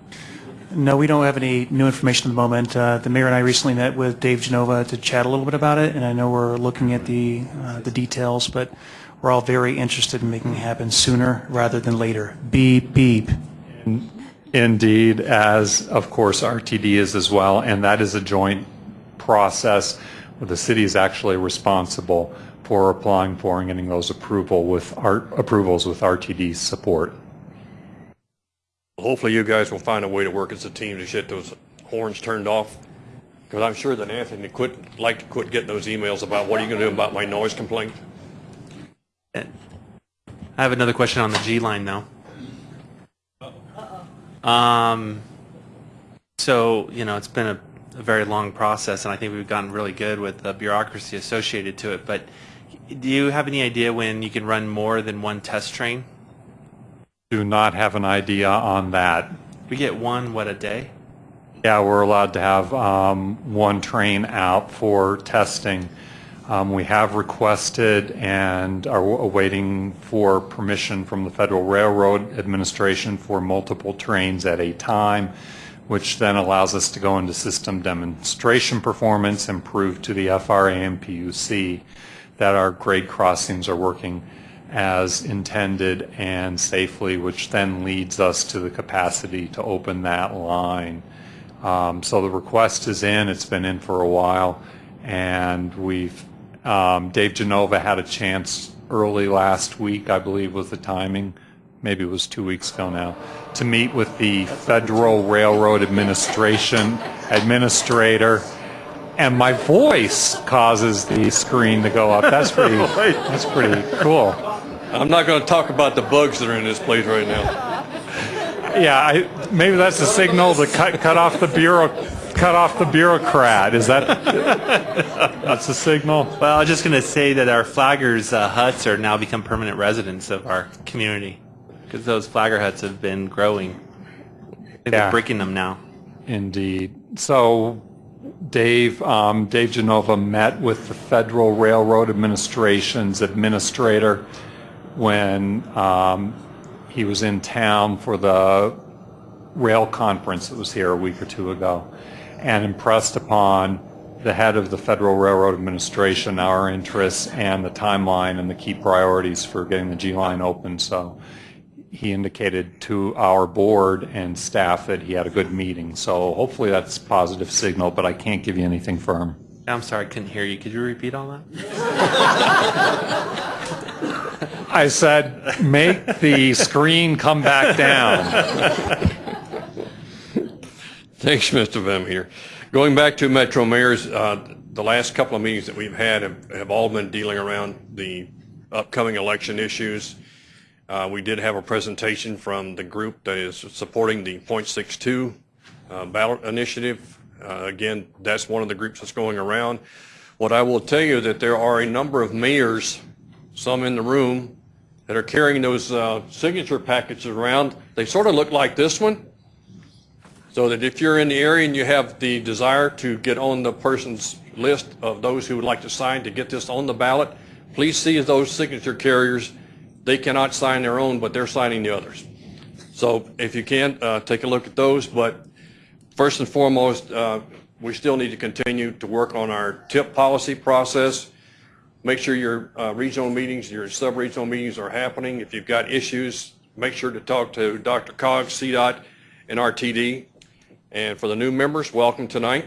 No, we don't have any new information at the moment. Uh, The mayor and I recently met with Dave Genova to chat a little bit about it, and I know we're looking at the, uh, the details, but we're all very interested in making it happen sooner rather than later. Beep, beep. Indeed, as of course RTD is as well, and that is a joint process where the city is actually responsible for applying for and getting those approval with art, approvals with RTD support. Hopefully you guys will find a way to work as a team to get those horns turned off. Because I'm sure that Anthony quit, like to quit getting those emails about what are you going to do about my noise complaint? I have another question on the G line though. Um, so, you know, it's been a, a very long process and I think we've gotten really good with the bureaucracy associated to it, but do you have any idea when you can run more than one test train? Do not have an idea on that. We get one, what, a day? Yeah, we're allowed to have um, one train out for testing. Um, We have requested and are awaiting for permission from the Federal Railroad Administration for multiple trains at a time. which then allows us to go into system demonstration performance and prove to the FRA and PUC that our grade crossings are working as intended and safely, which then leads us to the capacity to open that line. Um, So the request is in, it's been in for a while, and we've, um, Dave Genova had a chance early last week, I believe was the timing, maybe it was two weeks ago now, to meet with the Federal Railroad Administration Administrator, and my voice causes the screen to go up. That's pretty, that's pretty cool. I'm not going to talk about the bugs that are in this place right now. Yeah, I, maybe that's a signal to cut, cut off the bureau, cut off the bureaucrat. Is that, that's a signal? Well, I was just going to say that our flaggers uh, huts are now become permanent residents of our community because those flagger huts have been growing. I They're Yeah. breaking them now. Indeed. So Dave, um, Dave Genova met with the Federal Railroad Administration's administrator when um, he was in town for the rail conference that was here a week or two ago and impressed upon the head of the Federal Railroad Administration our interests and the timeline and the key priorities for getting the G line open. So he indicated to our board and staff that he had a good meeting. So hopefully that's a positive signal, but I can't give you anything firm. I'm sorry, I couldn't hear you. Could you repeat all that? I said, make the screen come back down. Thanks, Mr. Vem here. Going back to Metro Mayors, uh, the last couple of meetings that we've had have, have all been dealing around the upcoming election issues. Uh, we did have a presentation from the group that is supporting the .62 uh, ballot initiative. Uh, again, that's one of the groups that's going around. What I will tell you that there are a number of mayors, some in the room, that are carrying those uh, signature packets around. They sort of look like this one. So that if you're in the area and you have the desire to get on the person's list of those who would like to sign to get this on the ballot, please see those signature carriers. They cannot sign their own, but they're signing the others. So if you can, uh, take a look at those. But first and foremost, uh, we still need to continue to work on our TIP policy process. Make sure your uh, regional meetings, your sub-regional meetings are happening. If you've got issues, make sure to talk to DRCOG, CDOT, and RTD. And for the new members, welcome tonight.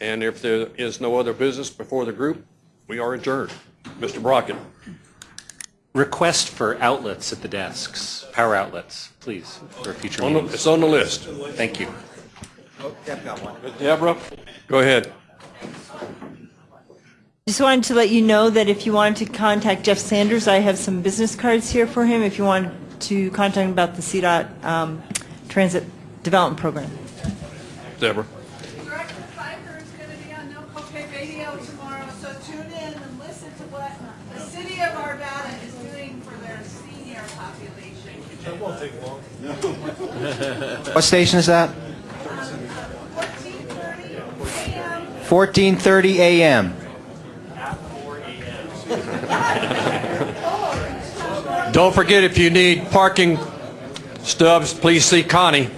And if there is no other business before the group, we are adjourned. Mr. Brockett. Request for outlets at the desks, power outlets, please, for future On the- meetings. It's on the list. Thank you. Deborah, go ahead. Just wanted to let you know that if you wanted to contact Jeff Sanders, I have some business cards here for him if you wanted to contact him about the CDOT um, Transit Development Program. Deborah. Director Fifer is going to be on No Copay Radio tomorrow, so tune in and listen to what the city of Arvada is doing for their senior population. That won't take long. What station is that? 14:30 a.m. Don't forget, if you need parking stubs, please see Connie.